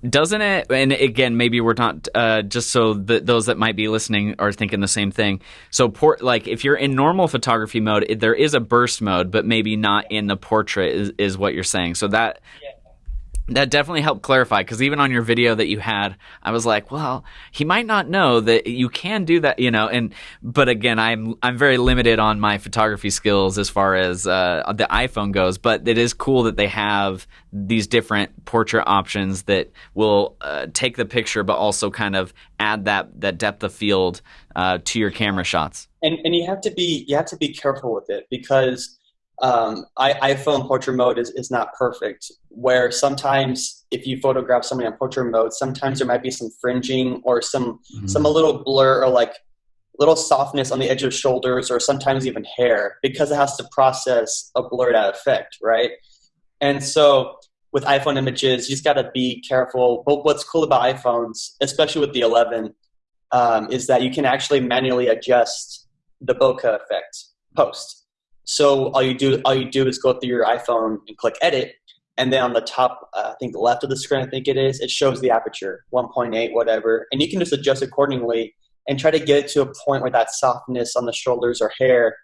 Doesn't it? And again, maybe we're not uh, just so that those that might be listening are thinking the same thing. So, port like if you're in normal photography mode, it, there is a burst mode, but maybe not in the portrait. Is, is what you're saying? So that that definitely helped clarify because even on your video that you had i was like well he might not know that you can do that you know and but again i'm i'm very limited on my photography skills as far as uh, the iphone goes but it is cool that they have these different portrait options that will uh, take the picture but also kind of add that that depth of field uh, to your camera shots. And and you have to be you have to be careful with it because um, I, iPhone portrait mode is, is not perfect. Where sometimes if you photograph somebody on portrait mode, sometimes there might be some fringing or some mm-hmm. some a little blur or like little softness on the edge of shoulders or sometimes even hair because it has to process a blurred out effect, right? And so with iPhone images, you just got to be careful. But what's cool about iPhones, especially with the 11, um, is that you can actually manually adjust the bokeh effect post. So all you do all you do is go through your iPhone and click edit, and then on the top, uh, I think the left of the screen, I think it is, it shows the aperture, 1.8, whatever, and you can just adjust accordingly and try to get it to a point where that softness on the shoulders or hair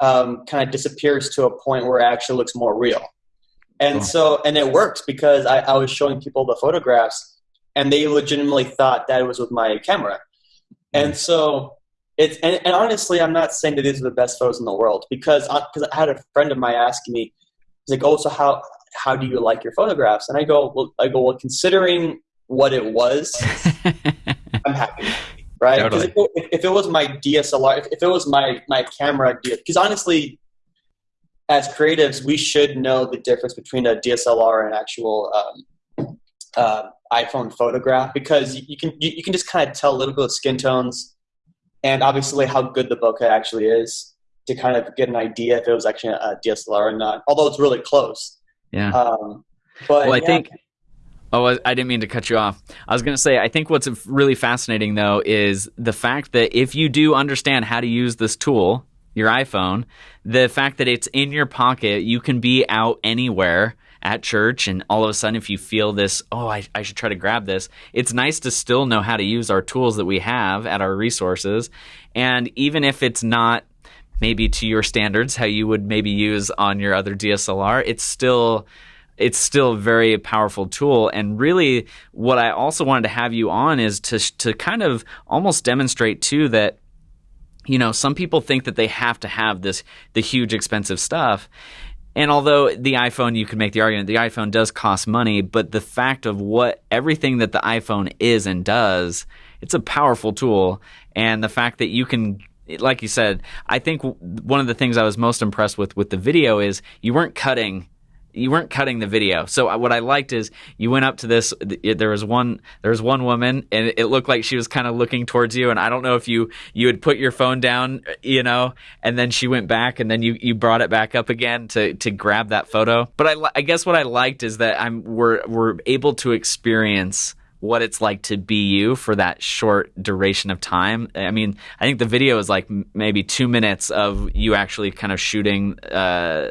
um, kind of disappears to a point where it actually looks more real. And oh. so, and it works because I, I was showing people the photographs, and they legitimately thought that it was with my camera. And so it's and, and, honestly, I'm not saying that these are the best photos in the world because because I, I had a friend of mine asking me, he's like, "Oh, so how how do you like your photographs?" And I go, "Well, I go well, considering what it was, [LAUGHS] I'm happy." Right? Totally. If, if, it was my DSLR, if, if it was my my camera, because honestly, as creatives, we should know the difference between a DSLR and actual um, uh, iPhone photograph because you can you, you can just kind of tell a little bit of skin tones and obviously how good the bokeh actually is to kind of get an idea if it was actually a DSLR or not. Although it's really close. Yeah. Um, but well, I yeah. think. Oh, I didn't mean to cut you off. I was going to say, I think what's really fascinating though is the fact that if you do understand how to use this tool, your iPhone, the fact that it's in your pocket, you can be out anywhere at church and all of a sudden if you feel this oh I, I should try to grab this it's nice to still know how to use our tools that we have at our resources. And even if it's not maybe to your standards how you would maybe use on your other DSLR it's still it's still a very powerful tool. And really what I also wanted to have you on is to to kind of almost demonstrate too that you know some people think that they have to have this the huge expensive stuff and although the iPhone, you could make the argument the iPhone does cost money, but the fact of what everything that the iPhone is and does, it's a powerful tool. And the fact that you can, like you said, I think one of the things I was most impressed with with the video is you weren't cutting you weren't cutting the video. So uh, what I liked is you went up to this. There was one. There was one woman, and it looked like she was kind of looking towards you. And I don't know if you you had put your phone down, you know, and then she went back, and then you you brought it back up again to to grab that photo. But I I guess what I liked is that I'm we're we're able to experience what it's like to be you for that short duration of time. I mean, I think the video is like maybe two minutes of you actually kind of shooting. Uh,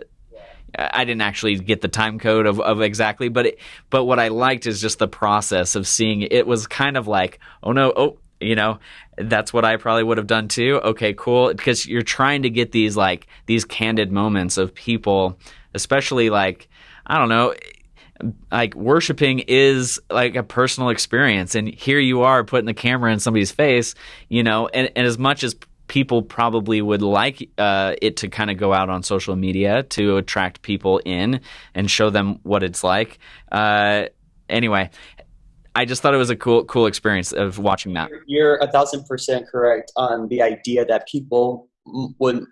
I didn't actually get the time code of, of exactly, but it, but what I liked is just the process of seeing it. was kind of like, oh no, oh you know that's what I probably would have done too. Okay, cool, because you're trying to get these like these candid moments of people, especially like I don't know like worshiping is like a personal experience and here you are putting the camera in somebody's face you know and, and as much as people probably would like uh, it to kind of go out on social media to attract people in and show them what it's like. Uh, anyway, I just thought it was a cool, cool experience of watching that. You're a thousand percent correct on the idea that people would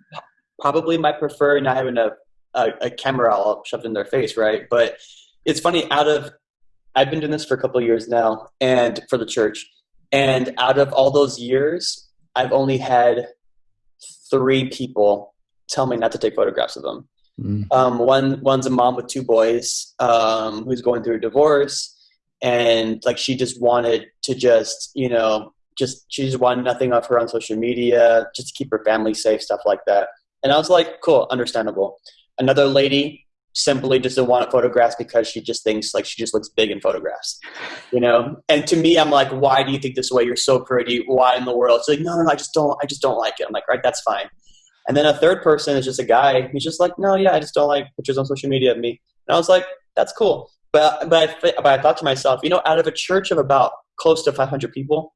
probably might prefer not having a, a, a camera all shoved in their face, right? But it's funny. Out of I've been doing this for a couple years now, and for the church, and out of all those years, I've only had three people tell me not to take photographs of them. Mm. Um, one one's a mom with two boys um, who's going through a divorce, and like she just wanted to just you know just she just wanted nothing of her on social media, just to keep her family safe, stuff like that. And I was like, cool, understandable. Another lady simply doesn't want photographs because she just thinks like she just looks big in photographs, you know. And to me, I'm like, why do you think this way? You're so pretty. Why in the world? She's like, no, no, no, I just don't. I just don't like it. I'm like, right, that's fine. And then a third person is just a guy. He's just like, no, yeah, I just don't like pictures on social media of me. And I was like, that's cool. But but I, but I thought to myself, you know, out of a church of about close to 500 people,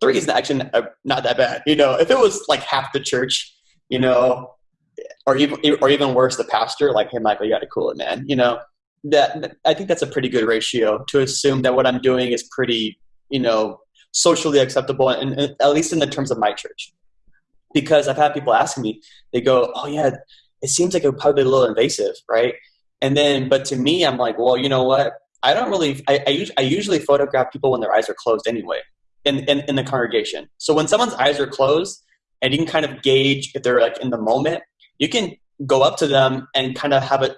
three is actually uh, not that bad. You know, if it was like half the church, you know, or even or even worse, the pastor, like, hey, Michael, you got to cool it, man. You know, that I think that's a pretty good ratio to assume that what I'm doing is pretty, you know, socially acceptable, and, and at least in the terms of my church. Because I've had people asking me, they go, "Oh yeah, it seems like it would probably be a little invasive, right?" And then, but to me, I'm like, well, you know what? I don't really. I, I, I usually photograph people when their eyes are closed anyway, in, in in the congregation. So when someone's eyes are closed, and you can kind of gauge if they're like in the moment you can go up to them and kind of have it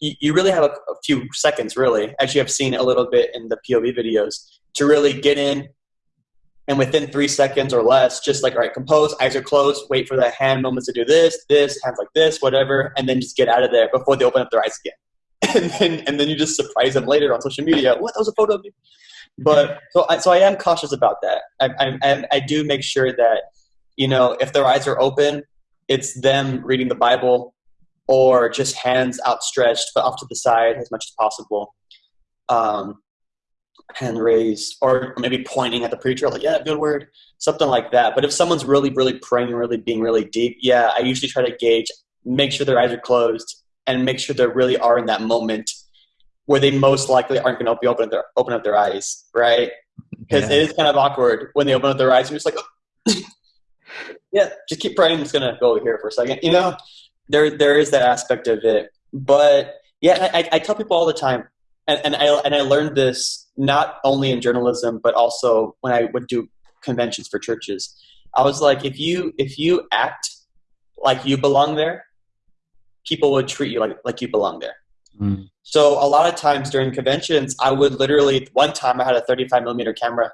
you, really have a, a, few seconds really as you have seen a little bit in the pov videos to really get in and within three seconds or less just like all right compose eyes are closed wait for the hand moments to do this this hands like this whatever and then just get out of there before they open up their eyes again. [LAUGHS] And then and then you just surprise them later on social media what? That was a photo of you but so I, so I am cautious about that. I, I, I do make sure that you know if their eyes are open it's them reading the Bible or just hands outstretched but off to the side as much as possible. Um, hand raised or maybe pointing at the preacher like yeah good word something like that but if someone's really really praying really being really deep yeah i usually try to gauge make sure their eyes are closed and make sure they really are in that moment where they most likely aren't going to be open their open up their eyes right because yeah. it is kind of awkward when they open up their eyes and you're just like oh yeah, just keep praying. It's gonna go here for a second. You know, there there is that aspect of it. But yeah, I, I tell people all the time, and, and I and I learned this not only in journalism, but also when I would do conventions for churches. I was like, if you if you act like you belong there, people would treat you like like you belong there. Mm. So a lot of times during conventions, I would literally one time I had a 35 millimeter camera,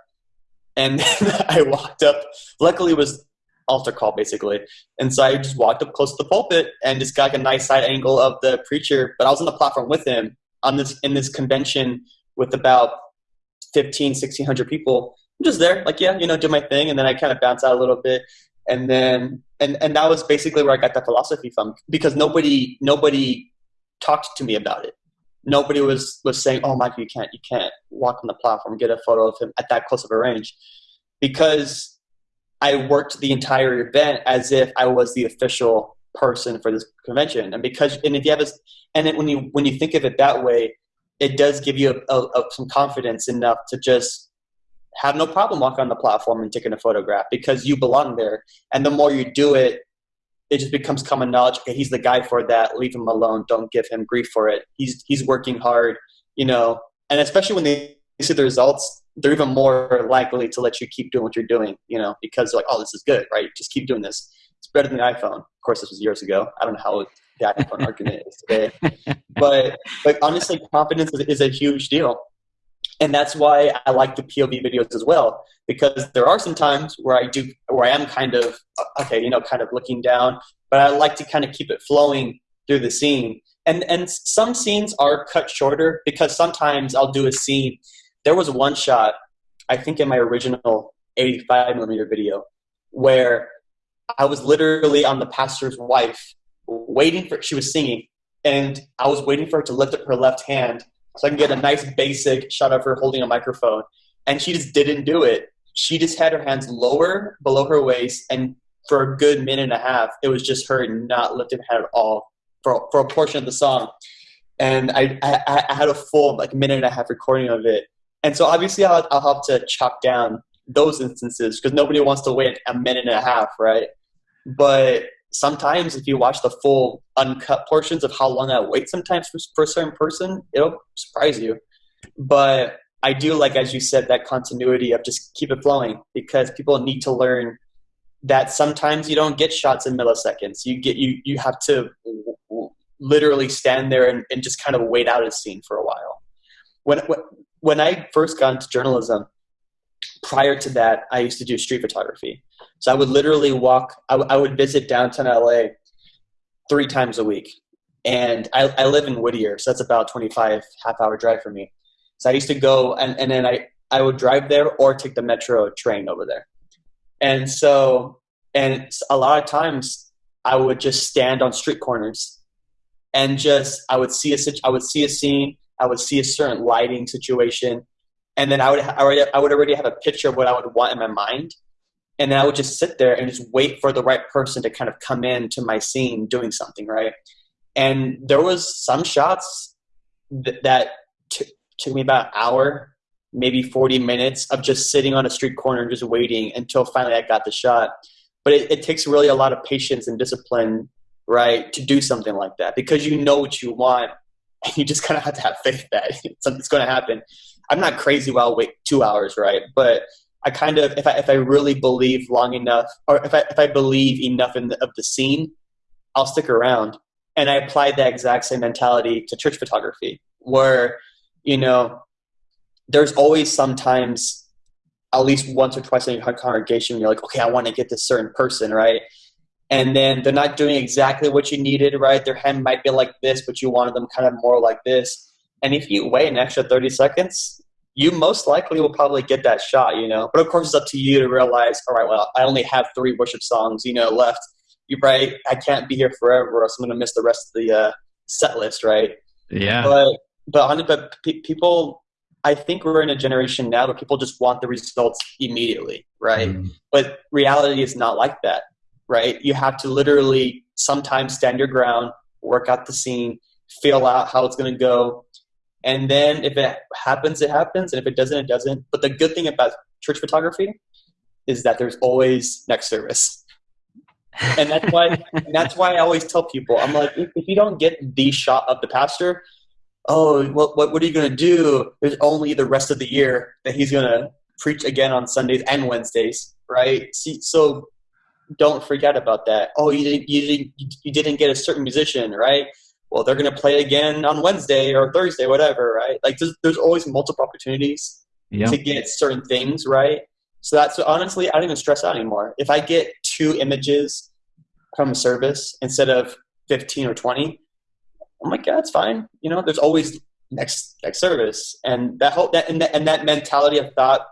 and [LAUGHS] I walked up. Luckily, it was altar call basically. And so I just walked up close to the pulpit and just got like a nice side angle of the preacher. But I was on the platform with him on this in this convention with about 15, 1600 people. I'm just there, like, yeah, you know, do my thing. And then I kind of bounce out a little bit. And then, and, and that was basically where I got that philosophy from because nobody, nobody talked to me about it. Nobody was, was saying, oh, Mike, you can't, you can't walk on the platform, get a photo of him at that close of a range because I worked the entire event as if I was the official person for this convention. And because, and if you have a, and then when you when you think of it that way, it does give you a, a, a, some confidence enough to just have no problem walking on the platform and taking a photograph because you belong there. And the more you do it, it just becomes common knowledge. Okay, he's the guy for that. Leave him alone. Don't give him grief for it. He's he's working hard, you know. And especially when they see the results, they're even more likely to let you keep doing what you're doing, you know, because like, oh, this is good, right? Just keep doing this. It's better than the iPhone. Of course, this was years ago. I don't know how the iPhone [LAUGHS] argument is today, but but honestly, confidence is, is a huge deal and that's why I like the POV videos as well because there are some times where I do where I am kind of okay, you know, kind of looking down, but I like to kind of keep it flowing through the scene. And and some scenes are cut shorter because sometimes I'll do a scene. There was one shot, I think in my original 85 millimeter video, where I was literally on the pastor's wife waiting for she was singing and I was waiting for her to lift up her left hand so I can get a nice basic shot of her holding a microphone. And she just didn't do it. She just had her hands lower below her waist, and for a good minute and a half, it was just her not lifting her head at all for, for a portion of the song. And I, I, I had a full like minute and a half recording of it. And so obviously I'll, I'll have to chop down those instances because nobody wants to wait a minute and a half, right? But sometimes if you watch the full uncut portions of how long I wait sometimes for, for a certain person, it'll surprise you. But I do like, as you said, that continuity of just keep it flowing because people need to learn that sometimes you don't get shots in milliseconds. You get you you have to literally stand there and, and just kind of wait out a scene for a while. When when I first got into journalism, prior to that, I used to do street photography. So I would literally walk, I would visit downtown LA three times a week. And I, I live in Whittier, so that's about 25 half hour drive for me. So I used to go and, and then I, I would drive there or take the metro train over there. And so, and a lot of times I would just stand on street corners and just, I would see a, I would see a scene, I would see a certain lighting situation, and then I would, I would, I would already have a picture of what I would want in my mind and then I would just sit there and just wait for the right person to kind of come in to my scene doing something right. And there was some shots th- that t- took me about an hour, maybe 40 minutes of just sitting on a street corner and just waiting until finally I got the shot. But it, it takes really a lot of patience and discipline, right, to do something like that because you know what you want and you just kind of have to have faith that [LAUGHS] something's going to happen. I'm not crazy while I'll wait two hours, right? But I kind of if I if I really believe long enough, or if I if I believe enough in the, of the scene, I'll stick around. And I applied that exact same mentality to church photography, where you know there's always sometimes at least once or twice in your congregation you're like, okay, I want to get this certain person right, and then they're not doing exactly what you needed right. Their hand might be like this, but you wanted them kind of more like this. And if you wait an extra 30 seconds, you most likely will probably get that shot, you know. But of course, it's up to you to realize, all right, well, I only have three worship songs, you know, left. You right? I can't be here forever, or else I'm going to miss the rest of the uh, set list, right? Yeah. But but but people, I think we're in a generation now where people just want the results immediately, right? Mm. But reality is not like that, right? You have to literally sometimes stand your ground, work out the scene, feel out how it's going to go, and then if it happens, it happens. And if it doesn't, it doesn't. But the good thing about church photography is that there's always next service. and that's why that's why I always tell people, I'm like, if, if you don't get the shot of the pastor, oh, what, what, what are you going to do? There's only the rest of the year that he's going to preach again on Sundays and Wednesdays, right? See, so don't forget about that. Oh, you didn't, you didn't, you didn't get a certain musician, right? well, they're going to play again on Wednesday or Thursday, whatever, right? Like there's, there's always multiple opportunities yep. to get certain things, right? So that's honestly, I don't even stress out anymore. If I get two images from a service instead of 15 or 20, I'm like, yeah, that's fine. You know, there's always next next service, and that whole that and that, and that mentality of thought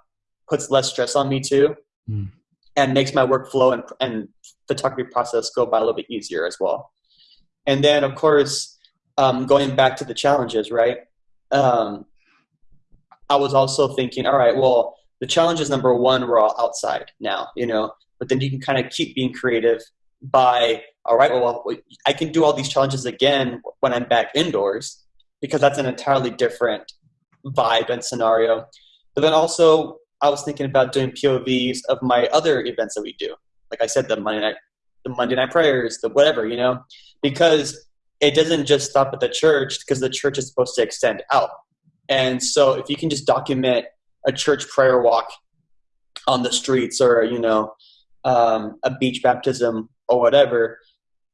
puts less stress on me too, mm. And makes my workflow and and photography process go by a little bit easier as well. And then, of course, um, going back to the challenges, right? Um, I was also thinking, all right, well, the challenge is number one, we're all outside now, you know, but then you can kind of keep being creative by, all right, well, I can do all these challenges again when I'm back indoors because that's an entirely different vibe and scenario. But then also, I was thinking about doing POVs of my other events that we do. Like I said, the Monday night the Monday night prayers, the whatever, you know, because it doesn't just stop at the church because the church is supposed to extend out. And so if you can just document a church prayer walk on the streets or, you know, um, a beach baptism or whatever,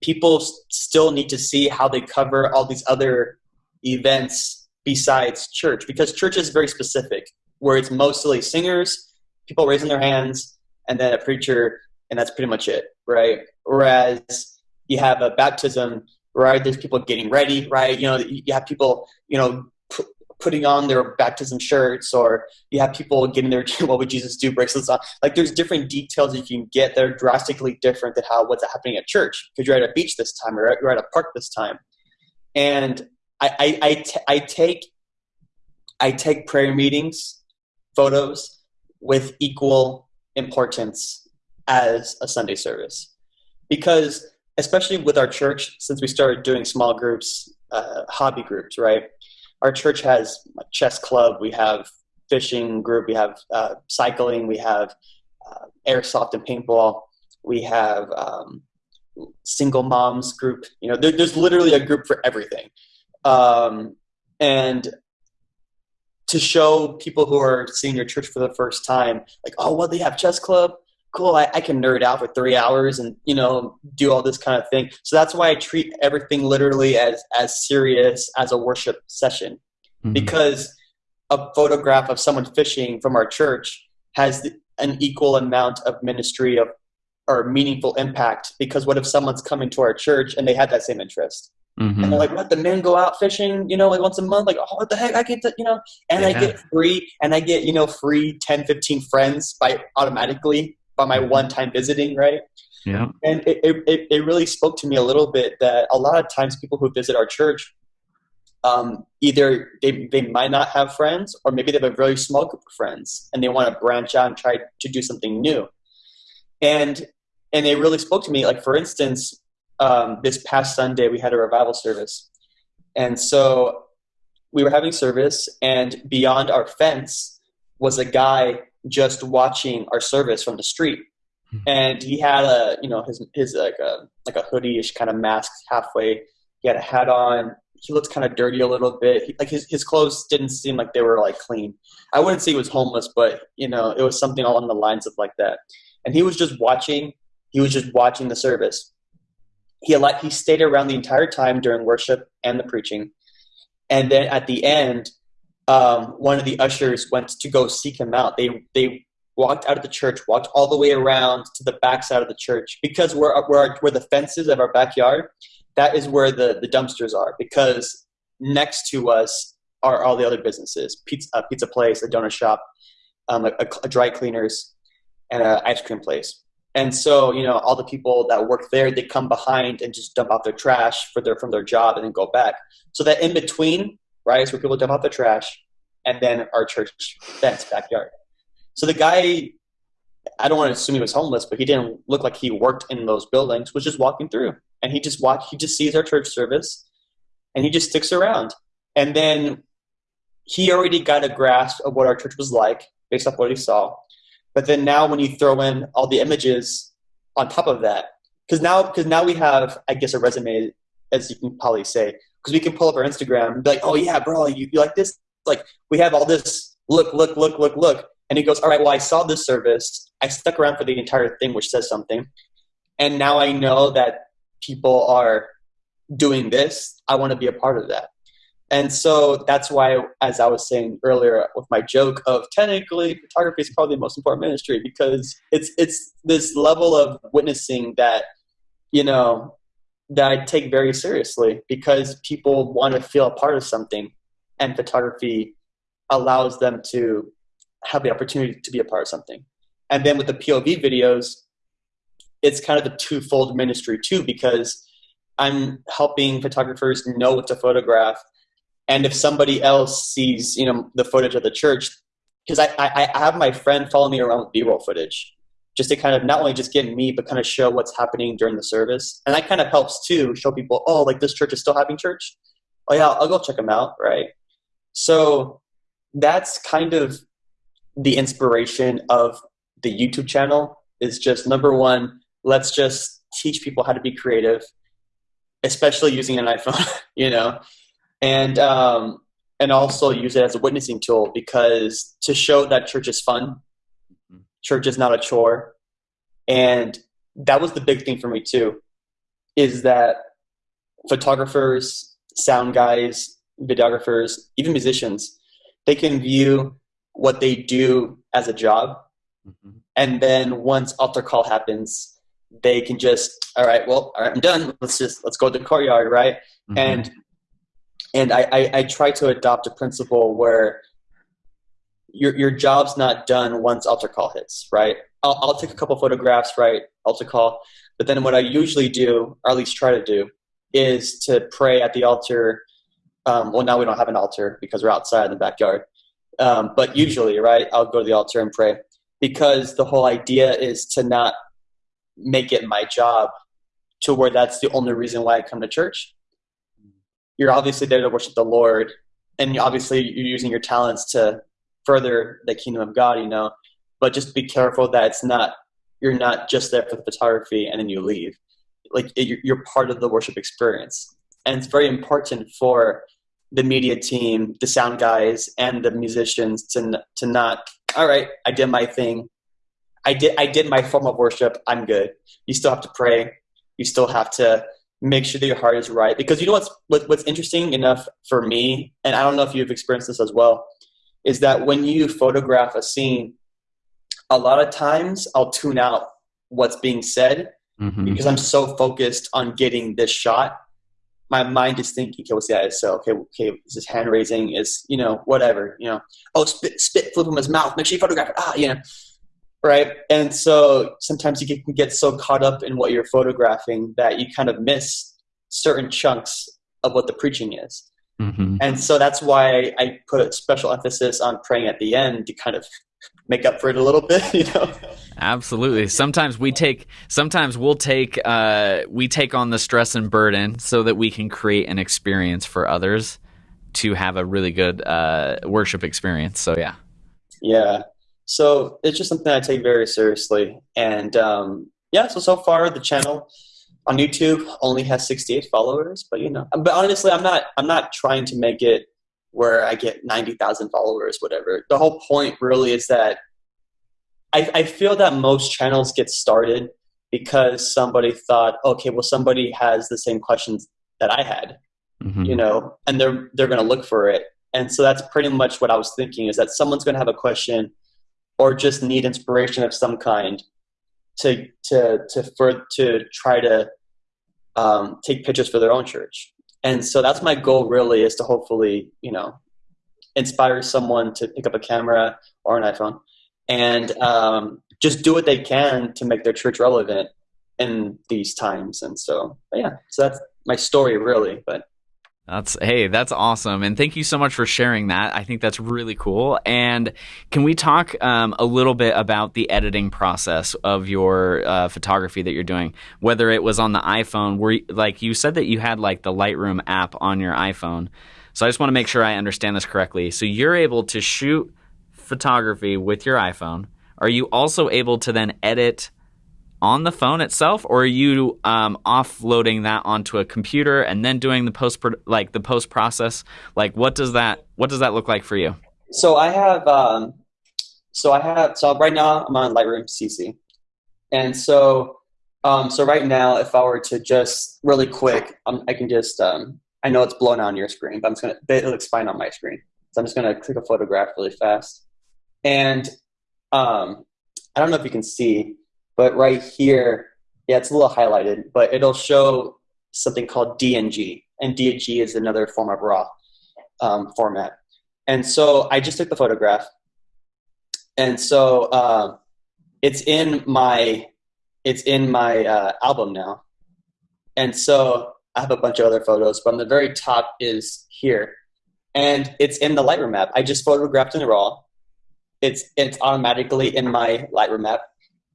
people still need to see how they cover all these other events besides church because church is very specific where it's mostly singers, people raising their hands, and then a preacher, and that's pretty much it, right? Whereas you have a baptism, right? There's people getting ready, right? You know, you have people, you know, putting on their baptism shirts, or you have people getting their [LAUGHS] "What would Jesus do?" bracelets on. Like, there's different details you can get that are drastically different than how what's happening at church because you're at a beach this time, or you're at a park this time, and I, I, I, t- I take I take prayer meetings photos with equal importance as a Sunday service. Because, especially with our church, since we started doing small groups, uh, hobby groups, right? Our church has a chess club, we have fishing group, we have uh, cycling, we have uh, airsoft and paintball, we have um, single moms group. You know, there, there's literally a group for everything. Um, and to show people who are seeing your church for the first time, like, oh, well, they have chess club. Cool, I, I, can nerd out for three hours and you know do all this kind of thing. So that's why I treat everything literally as as serious as a worship session, mm-hmm. because a photograph of someone fishing from our church has an equal amount of ministry of or meaningful impact. Because what if someone's coming to our church and they had that same interest? Mm-hmm. And they're like, "What? The men go out fishing, you know, like once a month? Like, oh, what the heck? I get, to, you know, and yeah. I get free, and I get, you know, free 10, 15 friends by automatically by my mm-hmm. one time visiting, right? Yeah. And it, it, it really spoke to me a little bit that a lot of times people who visit our church, um, either they, they might not have friends, or maybe they have a very small group of friends, and they want to branch out and try to do something new. And and it really spoke to me. Like for instance, um, this past Sunday we had a revival service, and so we were having service, and beyond our fence was a guy just watching our service from the street, mm-hmm. and he had a you know his his like a like a hoodie-ish kind of mask halfway. He had a hat on. He looked kind of dirty a little bit. He, like his his clothes didn't seem like they were like clean. I wouldn't say he was homeless, but you know it was something along the lines of like that. And he was just watching. He was just watching the service he he stayed around the entire time during worship and the preaching, and then at the end, um, one of the ushers went to go seek him out. They they walked out of the church, walked all the way around to the back side of the church because where where, where the fences of our backyard, that is where the the dumpsters are. Because next to us are all the other businesses: pizza pizza place, a donut shop, um, a, a dry cleaners, and an ice cream place. And so, you know, all the people that work there, they come behind and just dump out their trash for their from their job and then go back. So that in between, right, is where people dump out their trash, and then our church fence backyard. So the guy, I don't want to assume he was homeless, but he didn't look like he worked in those buildings. Was just walking through, and he just watched. He just sees our church service, and he just sticks around. And then he already got a grasp of what our church was like based off what he saw. But then now when you throw in all the images on top of that, because now because now we have I guess a resume as you can probably say because we can pull up our Instagram and be like, oh yeah, bro, you, you like this? Like we have all this. Look, look, look, look, look. And he goes, all right, well, I saw this service. I stuck around for the entire thing, which says something. And now I know that people are doing this. I want to be a part of that. And so that's why, as I was saying earlier with my joke of technically photography is probably the most important ministry because it's it's this level of witnessing that you know that I take very seriously because people want to feel a part of something, and photography allows them to have the opportunity to be a part of something. And then with the POV videos, it's kind of the twofold ministry too because I'm helping photographers know what to photograph and if somebody else sees you know the footage of the church because I, I, I have my friend follow me around with b-roll footage just to kind of not only just get me but kind of show what's happening during the service. And that kind of helps too show people oh like this church is still having church? Oh yeah i'll go check them out right? So that's kind of the inspiration of the youtube channel is just number one let's just teach people how to be creative, especially using an iPhone, [LAUGHS] you know, and um, and also use it as a witnessing tool because to show that church is fun, mm-hmm. church is not a chore, and that was the big thing for me too, is that photographers, sound guys, videographers, even musicians, they can view what they do as a job. Mm-hmm. And then once altar call happens, they can just, all right, well, all right, I'm done. Let's just, let's go to the courtyard, right? Mm-hmm. And, and I, I, I try to adopt a principle where your, your job's not done once altar call hits, right? I'll, I'll take a couple photographs, right? Altar call. But then what I usually do, or at least try to do, is to pray at the altar. Um, well, now we don't have an altar because we're outside in the backyard. Um, but usually, right, I'll go to the altar and pray because the whole idea is to not make it my job to where that's the only reason why I come to church. You're obviously there to worship the Lord, and obviously you're using your talents to further the kingdom of God, you know. But just be careful that it's not you're not just there for the photography and then you leave. Like you're part of the worship experience, and it's very important for the media team, the sound guys, and the musicians to to not. All right, I did my thing. I did I did my form of worship. I'm good. You still have to pray. You still have to make sure that your heart is right because you know what's what's interesting enough for me, and I don't know if you've experienced this as well, is that when you photograph a scene, a lot of times I'll tune out what's being said mm-hmm. because I'm so focused on getting this shot my mind is thinking, okay, what's the ISO? Okay, okay, is this hand raising? Is you know whatever you know? Oh, spit, spit, flip from his mouth. Make sure you photograph it. Ah, you know, right? And so sometimes you can get so caught up in what you're photographing that you kind of miss certain chunks of what the preaching is. Mm-hmm. And so that's why I put special emphasis on praying at the end to kind of make up for it a little bit, [LAUGHS] you know. Absolutely. Sometimes we take sometimes we'll take uh, we take on the stress and burden so that we can create an experience for others to have a really good uh, worship experience. So yeah. Yeah. So it's just something I take very seriously, and um, yeah. So so far the channel on YouTube only has 68 followers, but you know, but honestly, I'm not I'm not trying to make it where I get 90,000 followers, whatever. The whole point really is that I, I feel that most channels get started because somebody thought, okay, well, somebody has the same questions that I had, mm-hmm. you know, and they're they're going to look for it. And so that's pretty much what I was thinking is that someone's going to have a question or just need inspiration of some kind to to to for to try to um, take pictures for their own church. And so that's my goal really is to hopefully, you know, inspire someone to pick up a camera or an iPhone and um, just do what they can to make their church relevant in these times. And so, yeah, so that's my story really. But that's hey, that's awesome, and thank you so much for sharing that. I think that's really cool. And can we talk um, a little bit about the editing process of your uh, photography that you're doing? Whether it was on the iPhone, where like you said that you had like the Lightroom app on your iPhone. So I just want to make sure I understand this correctly. So you're able to shoot photography with your iPhone. Are you also able to then edit on the phone itself, or are you um, offloading that onto a computer and then doing the post like the post process? Like, what does that what does that look like for you? So I have um, so I have so right now I'm on Lightroom CC, and so um, so right now if I were to just really quick, um, I can just um, I know it's blown on your screen, but I'm just gonna it looks fine on my screen. So I'm just gonna click a photograph really fast, and um, I don't know if you can see but right here, yeah, it's a little highlighted, but it'll show something called DNG, and DNG is another form of RAW um, format. And so I just took the photograph, and so uh, it's in my it's in my uh, album now, and so I have a bunch of other photos, but on the very top is here, and it's in the Lightroom app. I just photographed in the RAW. It's it's automatically in my Lightroom app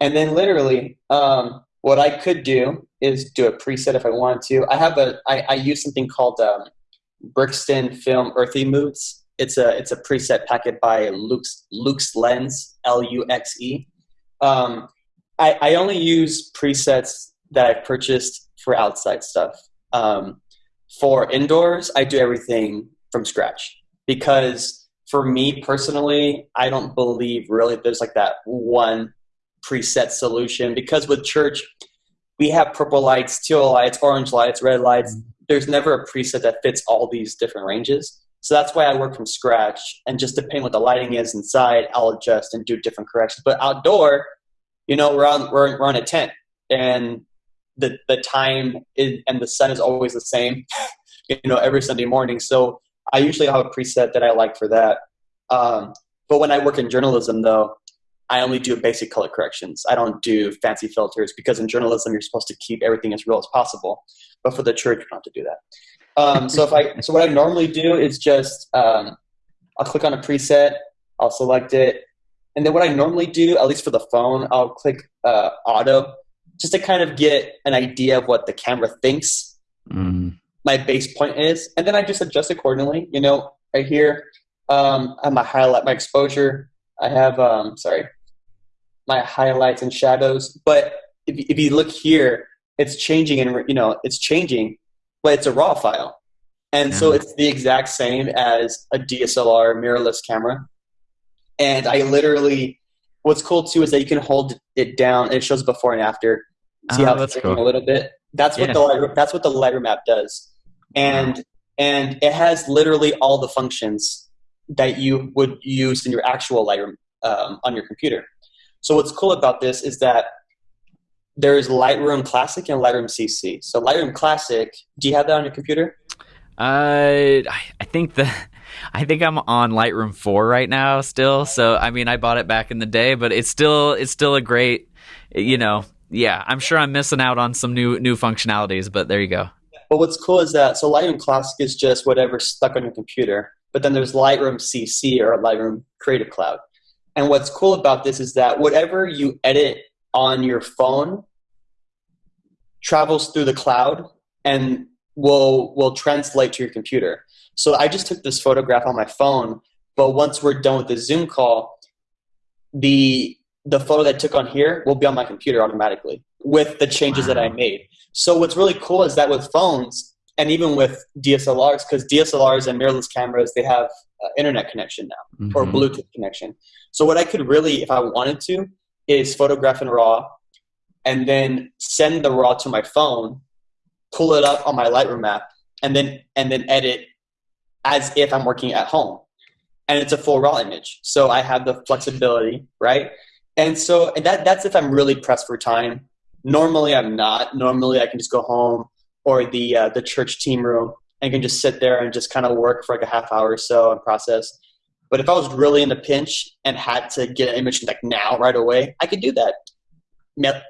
and then literally, um, what I could do is do a preset if I wanted to. I have a I, I use something called um, Brixton Film Earthy Moods. It's a it's a preset packet by Luke's Luxe Lens L U X E. Um, I, I only use presets that I've purchased for outside stuff. Um, for indoors, I do everything from scratch because for me personally, I don't believe really there's like that one preset solution because with church, we have purple lights, teal lights, orange lights, red lights. There's never a preset that fits all these different ranges. So that's why I work from scratch. And just depending what the lighting is inside, I'll adjust and do different corrections. But outdoor, you know, we're on we're, we're on a tent, and the the time is, and the sun is always the same. [LAUGHS] you know, every Sunday morning. So I usually have a preset that I like for that. Um, but when I work in journalism, though, I only do basic color corrections. I don't do fancy filters because in journalism you're supposed to keep everything as real as possible. But for the church, you don't have to do that. Um, so if I [LAUGHS] so what I normally do is just um, I'll click on a preset, I'll select it, and then what I normally do, at least for the phone, I'll click uh, auto just to kind of get an idea of what the camera thinks mm. my base point is, and then I just adjust accordingly. You know, right here, um, I have my highlight, my exposure. I have um, sorry, my highlights and shadows. But if, if you look here, it's changing, and you know, it's changing but it's a raw file. And yeah. so it's the exact same as a DSLR mirrorless camera. And I literally, what's cool too is that you can hold it down and it shows before and after. See oh, how it's cool. a little bit. That's what the Lightroom, that's what the Lightroom app does, and wow. and it has literally all the functions that you would use in your actual Lightroom um, on your computer. So what's cool about this is that there's Lightroom Classic and Lightroom CC. So Lightroom Classic, do you have that on your computer? Uh, I think the [LAUGHS] I think I'm on Lightroom 4 right now still. So I mean, I bought it back in the day, but it's still it's still a great, you know, yeah. I'm sure I'm missing out on some new new functionalities, but there you go. But what's cool is that so Lightroom Classic is just whatever's stuck on your computer, but then there's Lightroom CC or Lightroom Creative Cloud. And what's cool about this is that whatever you edit on your phone travels through the cloud and will will translate to your computer. So I just took this photograph on my phone, but once we're done with the Zoom call, the the photo that I took on here will be on my computer automatically with the changes wow. that I made. So what's really cool is that with phones and even with DSLRs, because DSLRs and mirrorless cameras, they have uh, internet connection now mm-hmm. or Bluetooth connection. So what I could really, if I wanted to, is photograph in RAW and then send the RAW to my phone, pull it up on my Lightroom app, and then and then edit as if I'm working at home. And it's a full RAW image. So I have the flexibility, right? And so and that that's if I'm really pressed for time. Normally I'm not. Normally I can just go home or the uh, the church team room and can just sit there and just kind of work for like a half hour or so and process. But if I was really in a pinch and had to get an image like now, right away, I could do that.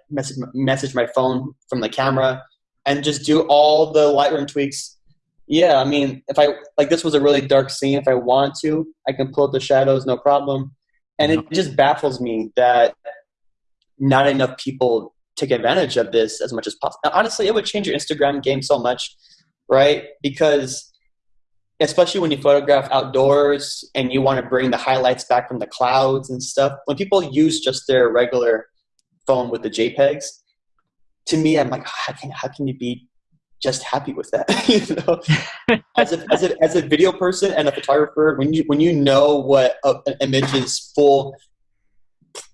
Message, message my phone from the camera and just do all the Lightroom tweaks. Yeah, I mean, if I like this was a really dark scene. If I want to, I can pull up the shadows, no problem. And it just baffles me that not enough people take advantage of this as much as possible. Honestly, it would change your Instagram game so much, right? Because especially when you photograph outdoors and you want to bring the highlights back from the clouds and stuff. When people use just their regular phone with the JPEGs, to me, I'm like, how can how can you be just happy with that? [LAUGHS] you know, [LAUGHS] as a, as a as a video person and a photographer, when you when you know what a, an image's full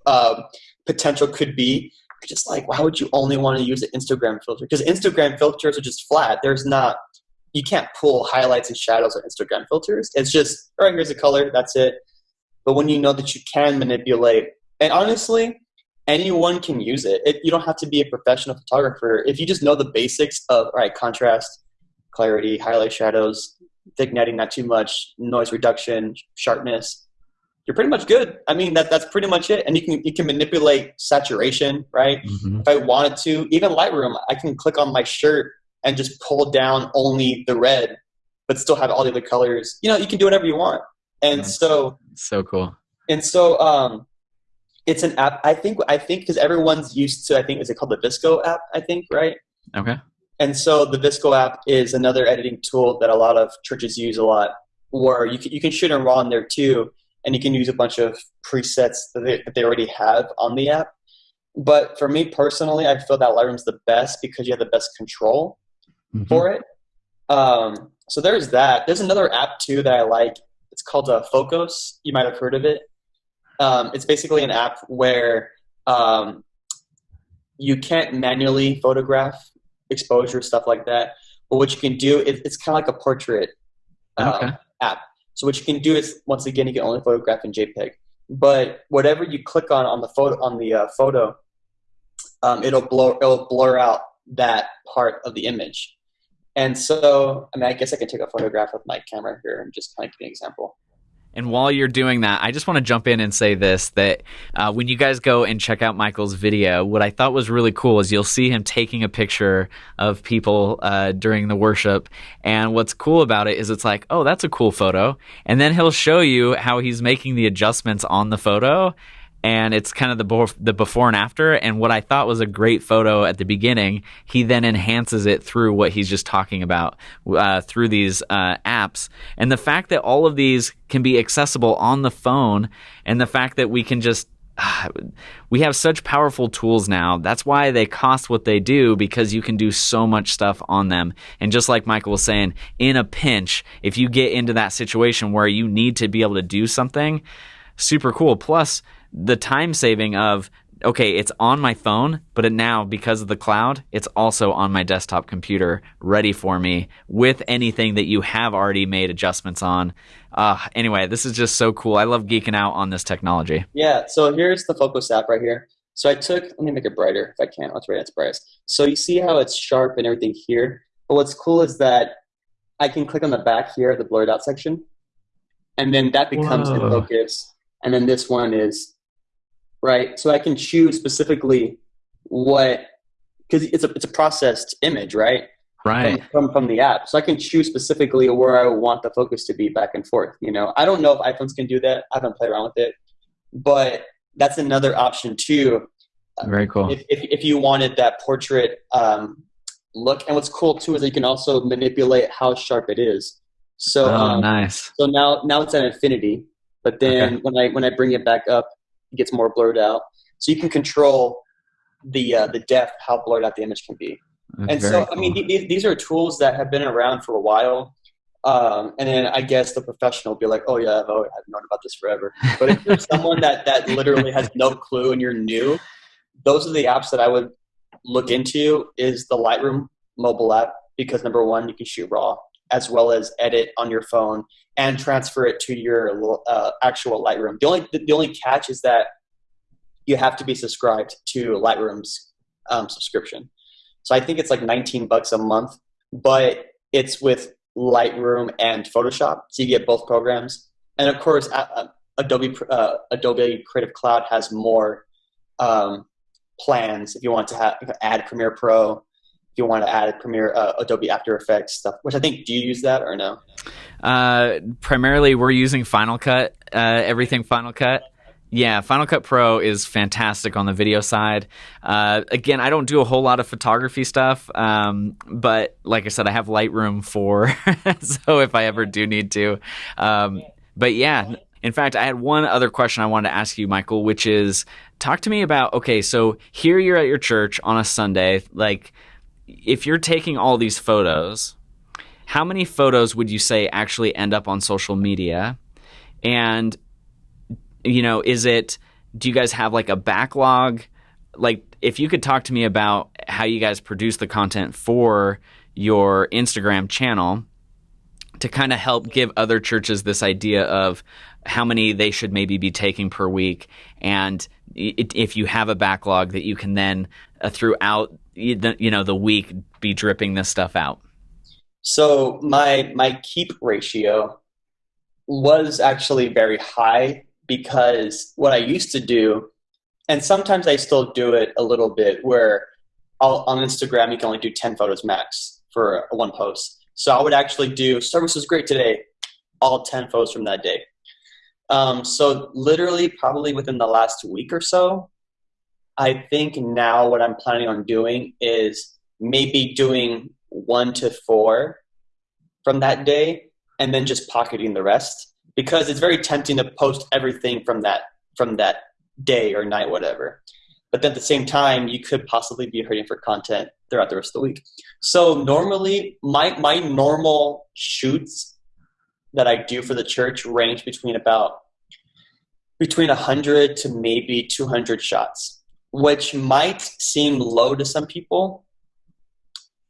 uh, potential could be, just like, why would you only want to use an Instagram filter? Because Instagram filters are just flat. There's not you can't pull highlights and shadows on Instagram filters. It's just, all right, here's a color, that's it. But when you know that you can manipulate, and honestly, anyone can use it. it. You don't have to be a professional photographer. If you just know the basics of, all right, contrast, clarity, highlight shadows, vignetting, not too much, noise reduction, sharpness, you're pretty much good. I mean, that that's pretty much it. And you can you can manipulate saturation, right? Mm-hmm. If I wanted to, even Lightroom, I can click on my shirt and just pull down only the red, but still have all the other colors. You know, you can do whatever you want. And That's so so cool. And so um it's an app I think I think because everyone's used to I think is it called the VSCO app, I think, right? Okay. And so the VSCO app is another editing tool that a lot of churches use a lot, where you can, you can shoot in RAW in there too, and you can use a bunch of presets that they, that they already have on the app. But for me personally, I feel that Lightroom's the best because you have the best control mm-hmm. for it. Um, so there's that. There's another app too that I like. It's called uh, Focos. You might have heard of it. Um, it's basically an app where um, you can't manually photograph exposure stuff like that. But what you can do, it, it's kind of like a portrait uh, okay. app. So what you can do is once again, you can only photograph in JPEG. But whatever you click on on the photo on the uh, photo, um, it'll blur it'll blur out that part of the image. And so, I mean, I guess I can take a photograph with my camera here and just kind of give an example. And while you're doing that, I just want to jump in and say this that uh, when you guys go and check out Michael's video, what I thought was really cool is you'll see him taking a picture of people uh, during the worship. And what's cool about it is it's like, oh, that's a cool photo. And then he'll show you how he's making the adjustments on the photo and it's kind of the the before and after. And what I thought was a great photo at the beginning, he then enhances it through what he's just talking about uh, through these uh, apps. And the fact that all of these can be accessible on the phone, and the fact that we can just [SIGHS] we have such powerful tools now. That's why they cost what they do because you can do so much stuff on them. And just like Michael was saying, in a pinch, if you get into that situation where you need to be able to do something, super cool. Plus, the time saving of okay, it's on my phone, but it now because of the cloud, it's also on my desktop computer, ready for me with anything that you have already made adjustments on. Uh, anyway, this is just so cool. I love geeking out on this technology. Yeah. So here's the Focos app right here. So I took, let me make it brighter if I can. Let's rate its brightest. So you see how it's sharp and everything here. But what's cool is that I can click on the back here, the blurred out section, and then that becomes Whoa. in focus. And then this one is right? So I can choose specifically what because it's a it's a processed image, right? Right. From, from, from the app, so I can choose specifically where I want the focus to be back and forth. You know, I don't know if iPhones can do that. I haven't played around with it, but that's another option too. Very cool. If if, if you wanted that portrait um, look, and what's cool too is that you can also manipulate how sharp it is. So oh, um, nice. So now now it's at infinity, but then okay. when I when I bring it back up, gets more blurred out. So you can control the uh, the depth, how blurred out the image can be. That's and so, cool. I mean, th- these are tools that have been around for a while. Um, and then I guess the professional will be like, "Oh yeah, I've, I've known about this forever." But if you're [LAUGHS] someone that that literally has no clue and you're new, those are the apps that I would look into. Is the Lightroom mobile app because number one, you can shoot raw as well as edit on your phone and transfer it to your uh, actual Lightroom. The only the only catch is that you have to be subscribed to Lightroom's um, subscription. So I think it's like 19 bucks a month, but it's with Lightroom and Photoshop, so you get both programs. And of course, uh, Adobe uh, Adobe Creative Cloud has more um, plans if you want to have, add Premiere Pro you want to add Premiere, uh, Adobe After Effects stuff, which I think, do you use that or no? Uh, primarily, we're using Final Cut, uh, everything Final Cut. Yeah, Final Cut Pro is fantastic on the video side. Uh, again, I don't do a whole lot of photography stuff, um, but like I said, I have Lightroom for, [LAUGHS] so if I ever do need to. Um, but yeah, in fact, I had one other question I wanted to ask you, Michael, which is talk to me about okay, so here you're at your church on a Sunday, like if you're taking all these photos, how many photos would you say actually end up on social media? And you know, is it do you guys have like a backlog? Like if you could talk to me about how you guys produce the content for your Instagram channel to kind of help give other churches this idea of how many they should maybe be taking per week and if you have a backlog that you can then uh, throughout you know the week be dripping this stuff out? So my my keep ratio was actually very high because what I used to do, and sometimes I still do it a little bit, where I'll, on Instagram you can only do ten photos max for one post. So I would actually do service was great today, all ten photos from that day. Um, so literally, probably within the last week or so, I think now what I'm planning on doing is maybe doing one to four from that day and then just pocketing the rest because it's very tempting to post everything from that from that day or night whatever but at the same time, you could possibly be hurting for content throughout the rest of the week. So normally, my my normal shoots that I do for the church range between about between 100 to maybe 200 shots, which might seem low to some people.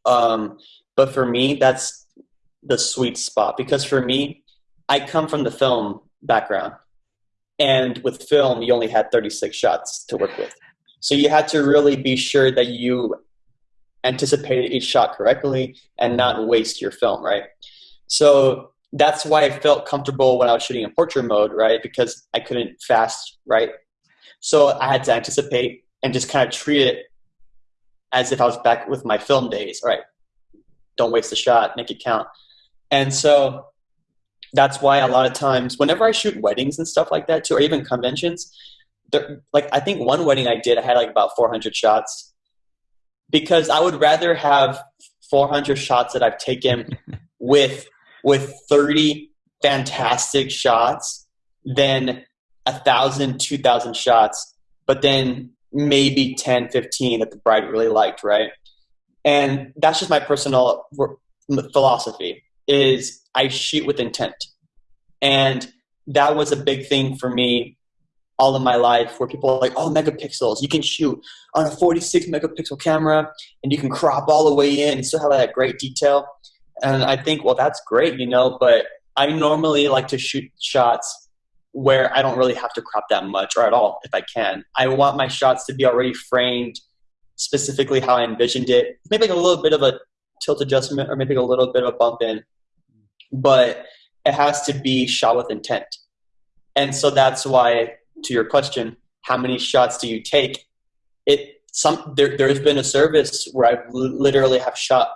Um, but for me, that's the sweet spot because for me, I come from the film background. And with film, you only had 36 shots to work with. So you had to really be sure that you anticipated each shot correctly and not waste your film, right? So that's why I felt comfortable when I was shooting in portrait mode, right? Because I couldn't fast, right? So I had to anticipate and just kind of treat it as if I was back with my film days, right? Don't waste the shot, make it count. And so that's why a lot of times, whenever I shoot weddings and stuff like that too, or even conventions, like I think one wedding I did, I had like about 400 shots because I would rather have 400 shots that I've taken [LAUGHS] with with 30 fantastic shots than a thousand, two thousand shots, but then maybe 10, 15 that the bride really liked, right? And that's just my personal philosophy is I shoot with intent. And that was a big thing for me all of my life where people are like, oh, megapixels, you can shoot on a 46 megapixel camera and you can crop all the way in and still have that great detail. And I think, well, that's great, you know, but I normally like to shoot shots where I don't really have to crop that much or at all if I can. I want my shots to be already framed specifically how I envisioned it. Maybe like a little bit of a tilt adjustment or maybe a little bit of a bump in, but it has to be shot with intent. And so that's why, to your question, how many shots do you take? It some there there's been a service where I literally have shot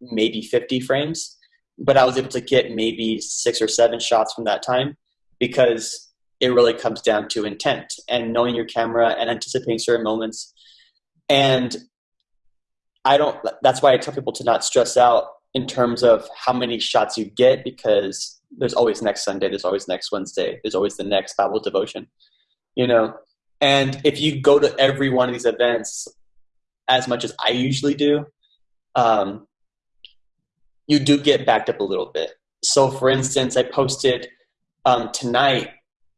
maybe 50 frames, but I was able to get maybe six or seven shots from that time because it really comes down to intent and knowing your camera and anticipating certain moments. And I don't, that's why I tell people to not stress out in terms of how many shots you get because there's always next Sunday, there's always next Wednesday, there's always the next Bible devotion, you know? And if you go to every one of these events as much as I usually do, um, you do get backed up a little bit. So, for instance, I posted um, tonight.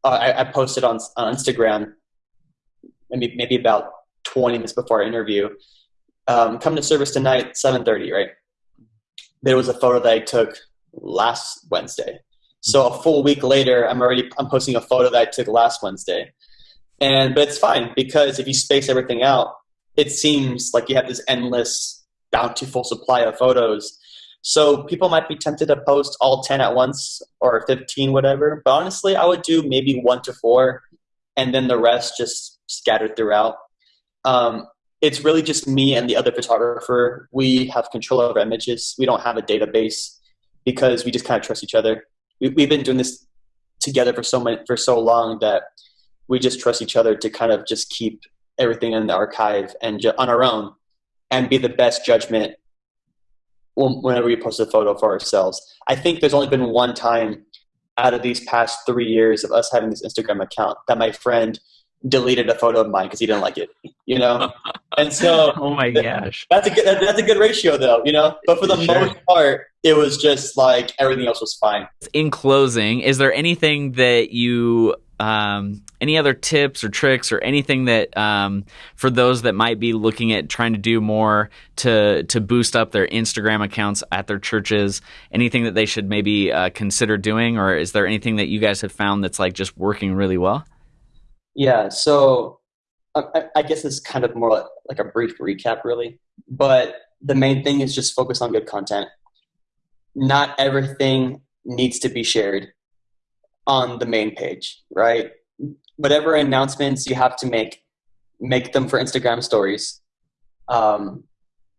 Uh, I, I, posted on, on Instagram, maybe maybe about 20 minutes before our interview. Um, come to service tonight, 7:30. Right. There was a photo that I took last Wednesday. So a full week later, I'm already I'm posting a photo that I took last Wednesday, and but it's fine because if you space everything out, it seems like you have this endless, bountiful supply of photos so people might be tempted to post all 10 at once or 15, whatever. But honestly, I would do maybe one to four and then the rest just scattered throughout. Um, it's really just me and the other photographer. We have control over images. We don't have a database because we just kind of trust each other. We, have been doing this together for so many, for so long that we just trust each other to kind of just keep everything in the archive and ju- on our own and be the best judgment whenever we post a photo for ourselves. I think there's only been one time out of these past three years of us having this Instagram account that my friend deleted a photo of mine because he didn't like it, you know. [LAUGHS] And so, oh my gosh, that's a good that's a good ratio though, you know. But for the sure. most part, it was just like everything else was fine. In closing, is there anything that you um, any other tips or tricks or anything that um, for those that might be looking at trying to do more to to boost up their Instagram accounts at their churches? Anything that they should maybe uh, consider doing, or is there anything that you guys have found that's like just working really well? Yeah, so I, I guess it's kind of more like a brief recap, really. But the main thing is just focus on good content. Not everything needs to be shared on the main page, right? Whatever announcements you have to make, make them for Instagram stories. Um,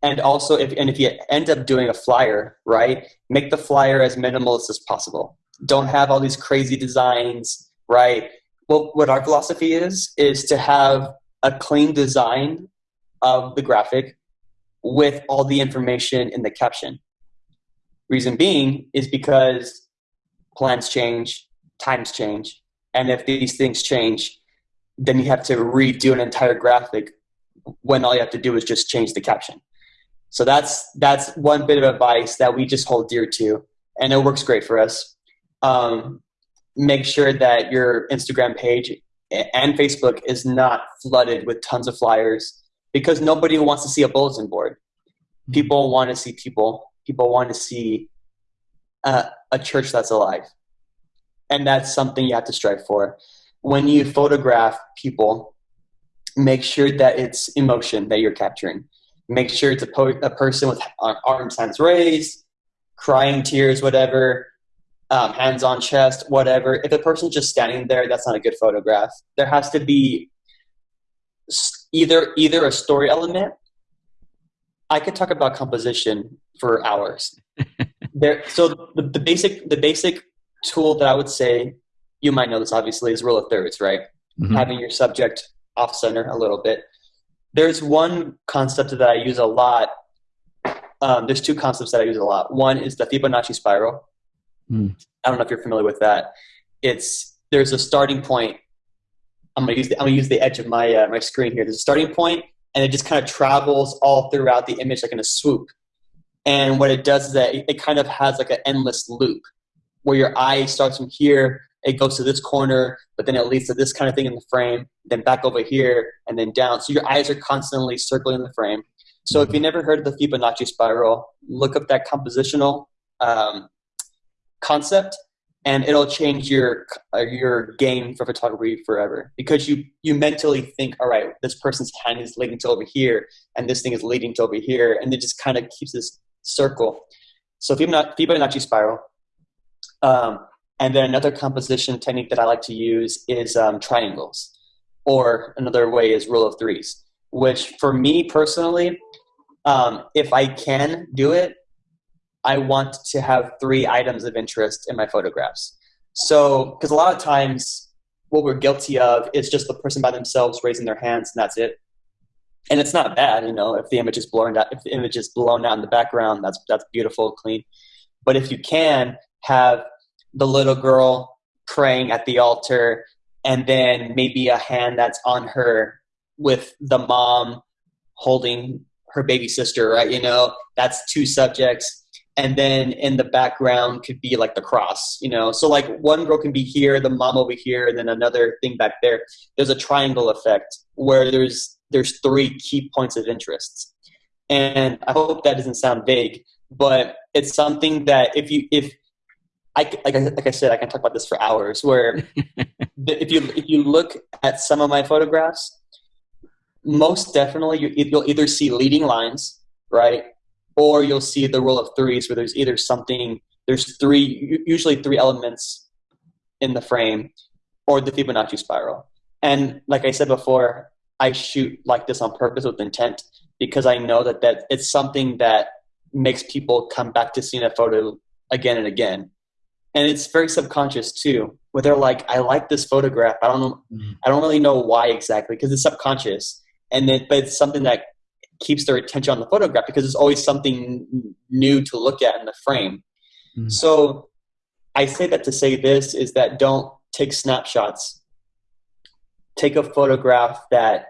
and also, if and if you end up doing a flyer, right, make the flyer as minimalist as possible. Don't have all these crazy designs, right? Well, what our philosophy is is to have a clean design of the graphic with all the information in the caption. Reason being is because plans change, times change. And if these things change, then you have to redo an entire graphic when all you have to do is just change the caption. So that's that's one bit of advice that we just hold dear to, and it works great for us. Um, make sure that your Instagram page and Facebook is not flooded with tons of flyers because nobody wants to see a bulletin board. Mm-hmm. People want to see people. People want to see uh, a church that's alive, and that's something you have to strive for. When you photograph people, make sure that it's emotion that you're capturing. Make sure it's a, po- a person with arms hands raised, crying tears, whatever um, hands on chest, whatever. If a person's just standing there, that's not a good photograph. There has to be either either a story element. I could talk about composition for hours. [LAUGHS] there, so the, the basic the basic tool that I would say you might know this obviously is rule of thirds, right? Mm-hmm. Having your subject off center a little bit. There's one concept that I use a lot. Um, there's two concepts that I use a lot. One is the Fibonacci spiral, Mm. I don't know if you're familiar with that. It's there's a starting point. I'm gonna use the, I'm gonna use the edge of my uh, my screen here. There's a starting point, and it just kind of travels all throughout the image like in a swoop. And what it does is that it, it kind of has like an endless loop where your eye starts from here, it goes to this corner, but then it leads to this kind of thing in the frame, then back over here, and then down. So your eyes are constantly circling the frame. So if you never heard of the Fibonacci spiral, look up that compositional um, concept and it'll change your uh, your game for photography forever because you you mentally think all right this person's hand is leading to over here and this thing is leading to over here and it just kind of keeps this circle so fibonacci spiral um, and then another composition technique that i like to use is um, triangles or another way is rule of threes which for me personally um, if i can do it I want to have three items of interest in my photographs. So, because a lot of times what we're guilty of is just the person by themselves raising their hands and that's it. And it's not bad, you know, if the image is blown out, if the image is blown out in the background, that's that's beautiful, clean. But if you can have the little girl praying at the altar and then maybe a hand that's on her with the mom holding her baby sister, right? You know, that's two subjects. And then in the background could be like the cross you know? So like one girl can be here the mom over here and then another thing back there. There's a triangle effect where there's there's three key points of interest. And i hope that doesn't sound vague but it's something that if you if I, like, I, like I said, I can talk about this for hours. Where [LAUGHS] if you if you look at some of my photographs, most definitely you, you'll either see leading lines, right, or you'll see the rule of threes where there's either something there's three usually three elements in the frame or the fibonacci spiral and like i said before i shoot like this on purpose with intent because i know that that it's something that makes people come back to seeing a photo again and again and it's very subconscious too where they're like i like this photograph i don't know mm-hmm. i don't really know why exactly because it's subconscious and then but it's something that keeps their attention on the photograph because there's always something new to look at in the frame. Mm-hmm. So I say that to say this is that don't take snapshots. Take a photograph that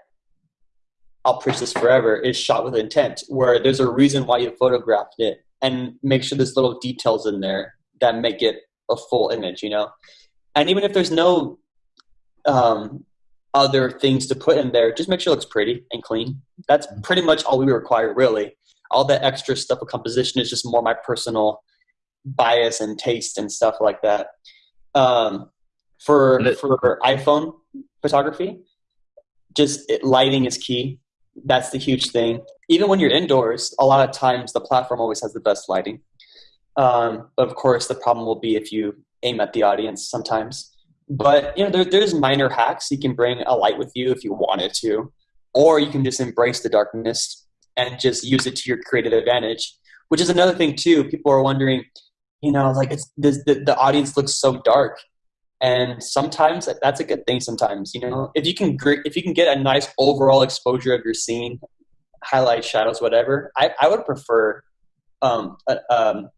I'll preach this forever is shot with intent, where there's a reason why you photographed it, and make sure there's little details in there that make it a full image, you know. And even if there's no um, other things to put in there. Just make sure it looks pretty and clean. That's mm-hmm. pretty much all we require, really. All that extra stuff of composition is just more my personal bias and taste and stuff like that. Um, for for iPhone photography, just it, lighting is key. That's the huge thing. Even when you're indoors, a lot of times the platform always has the best lighting. Um, of course, the problem will be if you aim at the audience sometimes. But you know, there, there's minor hacks. You can bring a light with you if you wanted to, or you can just embrace the darkness and just use it to your creative advantage. Which is another thing too. People are wondering, you know, like it's the, the, the audience looks so dark, and sometimes that's a good thing. Sometimes, you know, if you can if you can get a nice overall exposure of your scene, highlight shadows, whatever. I, I would prefer um, a, um,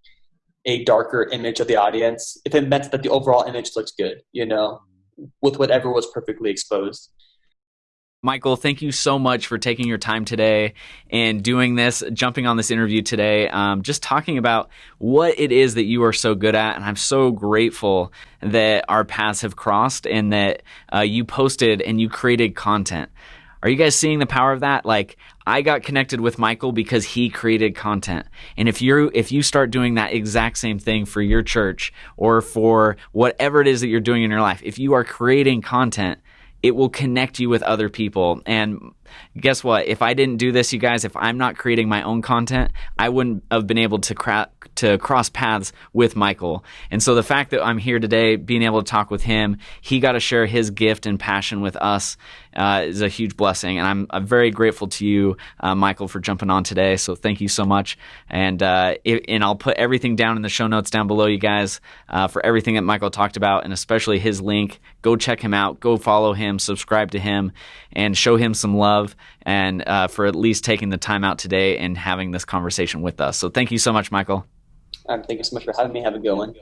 a darker image of the audience if it meant that the overall image looks good, you know, with whatever was perfectly exposed. Michael, thank you so much for taking your time today and doing this, jumping on this interview today, um, just talking about what it is that you are so good at. And I'm so grateful that our paths have crossed and that uh, you posted and you created content. Are you guys seeing the power of that? Like, I got connected with Michael because he created content. And if you if you start doing that exact same thing for your church or for whatever it is that you're doing in your life, if you are creating content, it will connect you with other people. And guess what? If I didn't do this, you guys, if I'm not creating my own content, I wouldn't have been able to to cross paths with Michael. And so the fact that I'm here today, being able to talk with him, he got to share his gift and passion with us uh, is a huge blessing. And I'm, I'm very grateful to you, uh, Michael, for jumping on today. So thank you so much. And uh, it, and I'll put everything down in the show notes down below, you guys, uh, for everything that Michael talked about, and especially his link. Go check him out. Go follow him. Subscribe to him, and show him some love and uh, for at least taking the time out today and having this conversation with us. So thank you so much, Michael. Um, thank you so much for having me. Have a good one.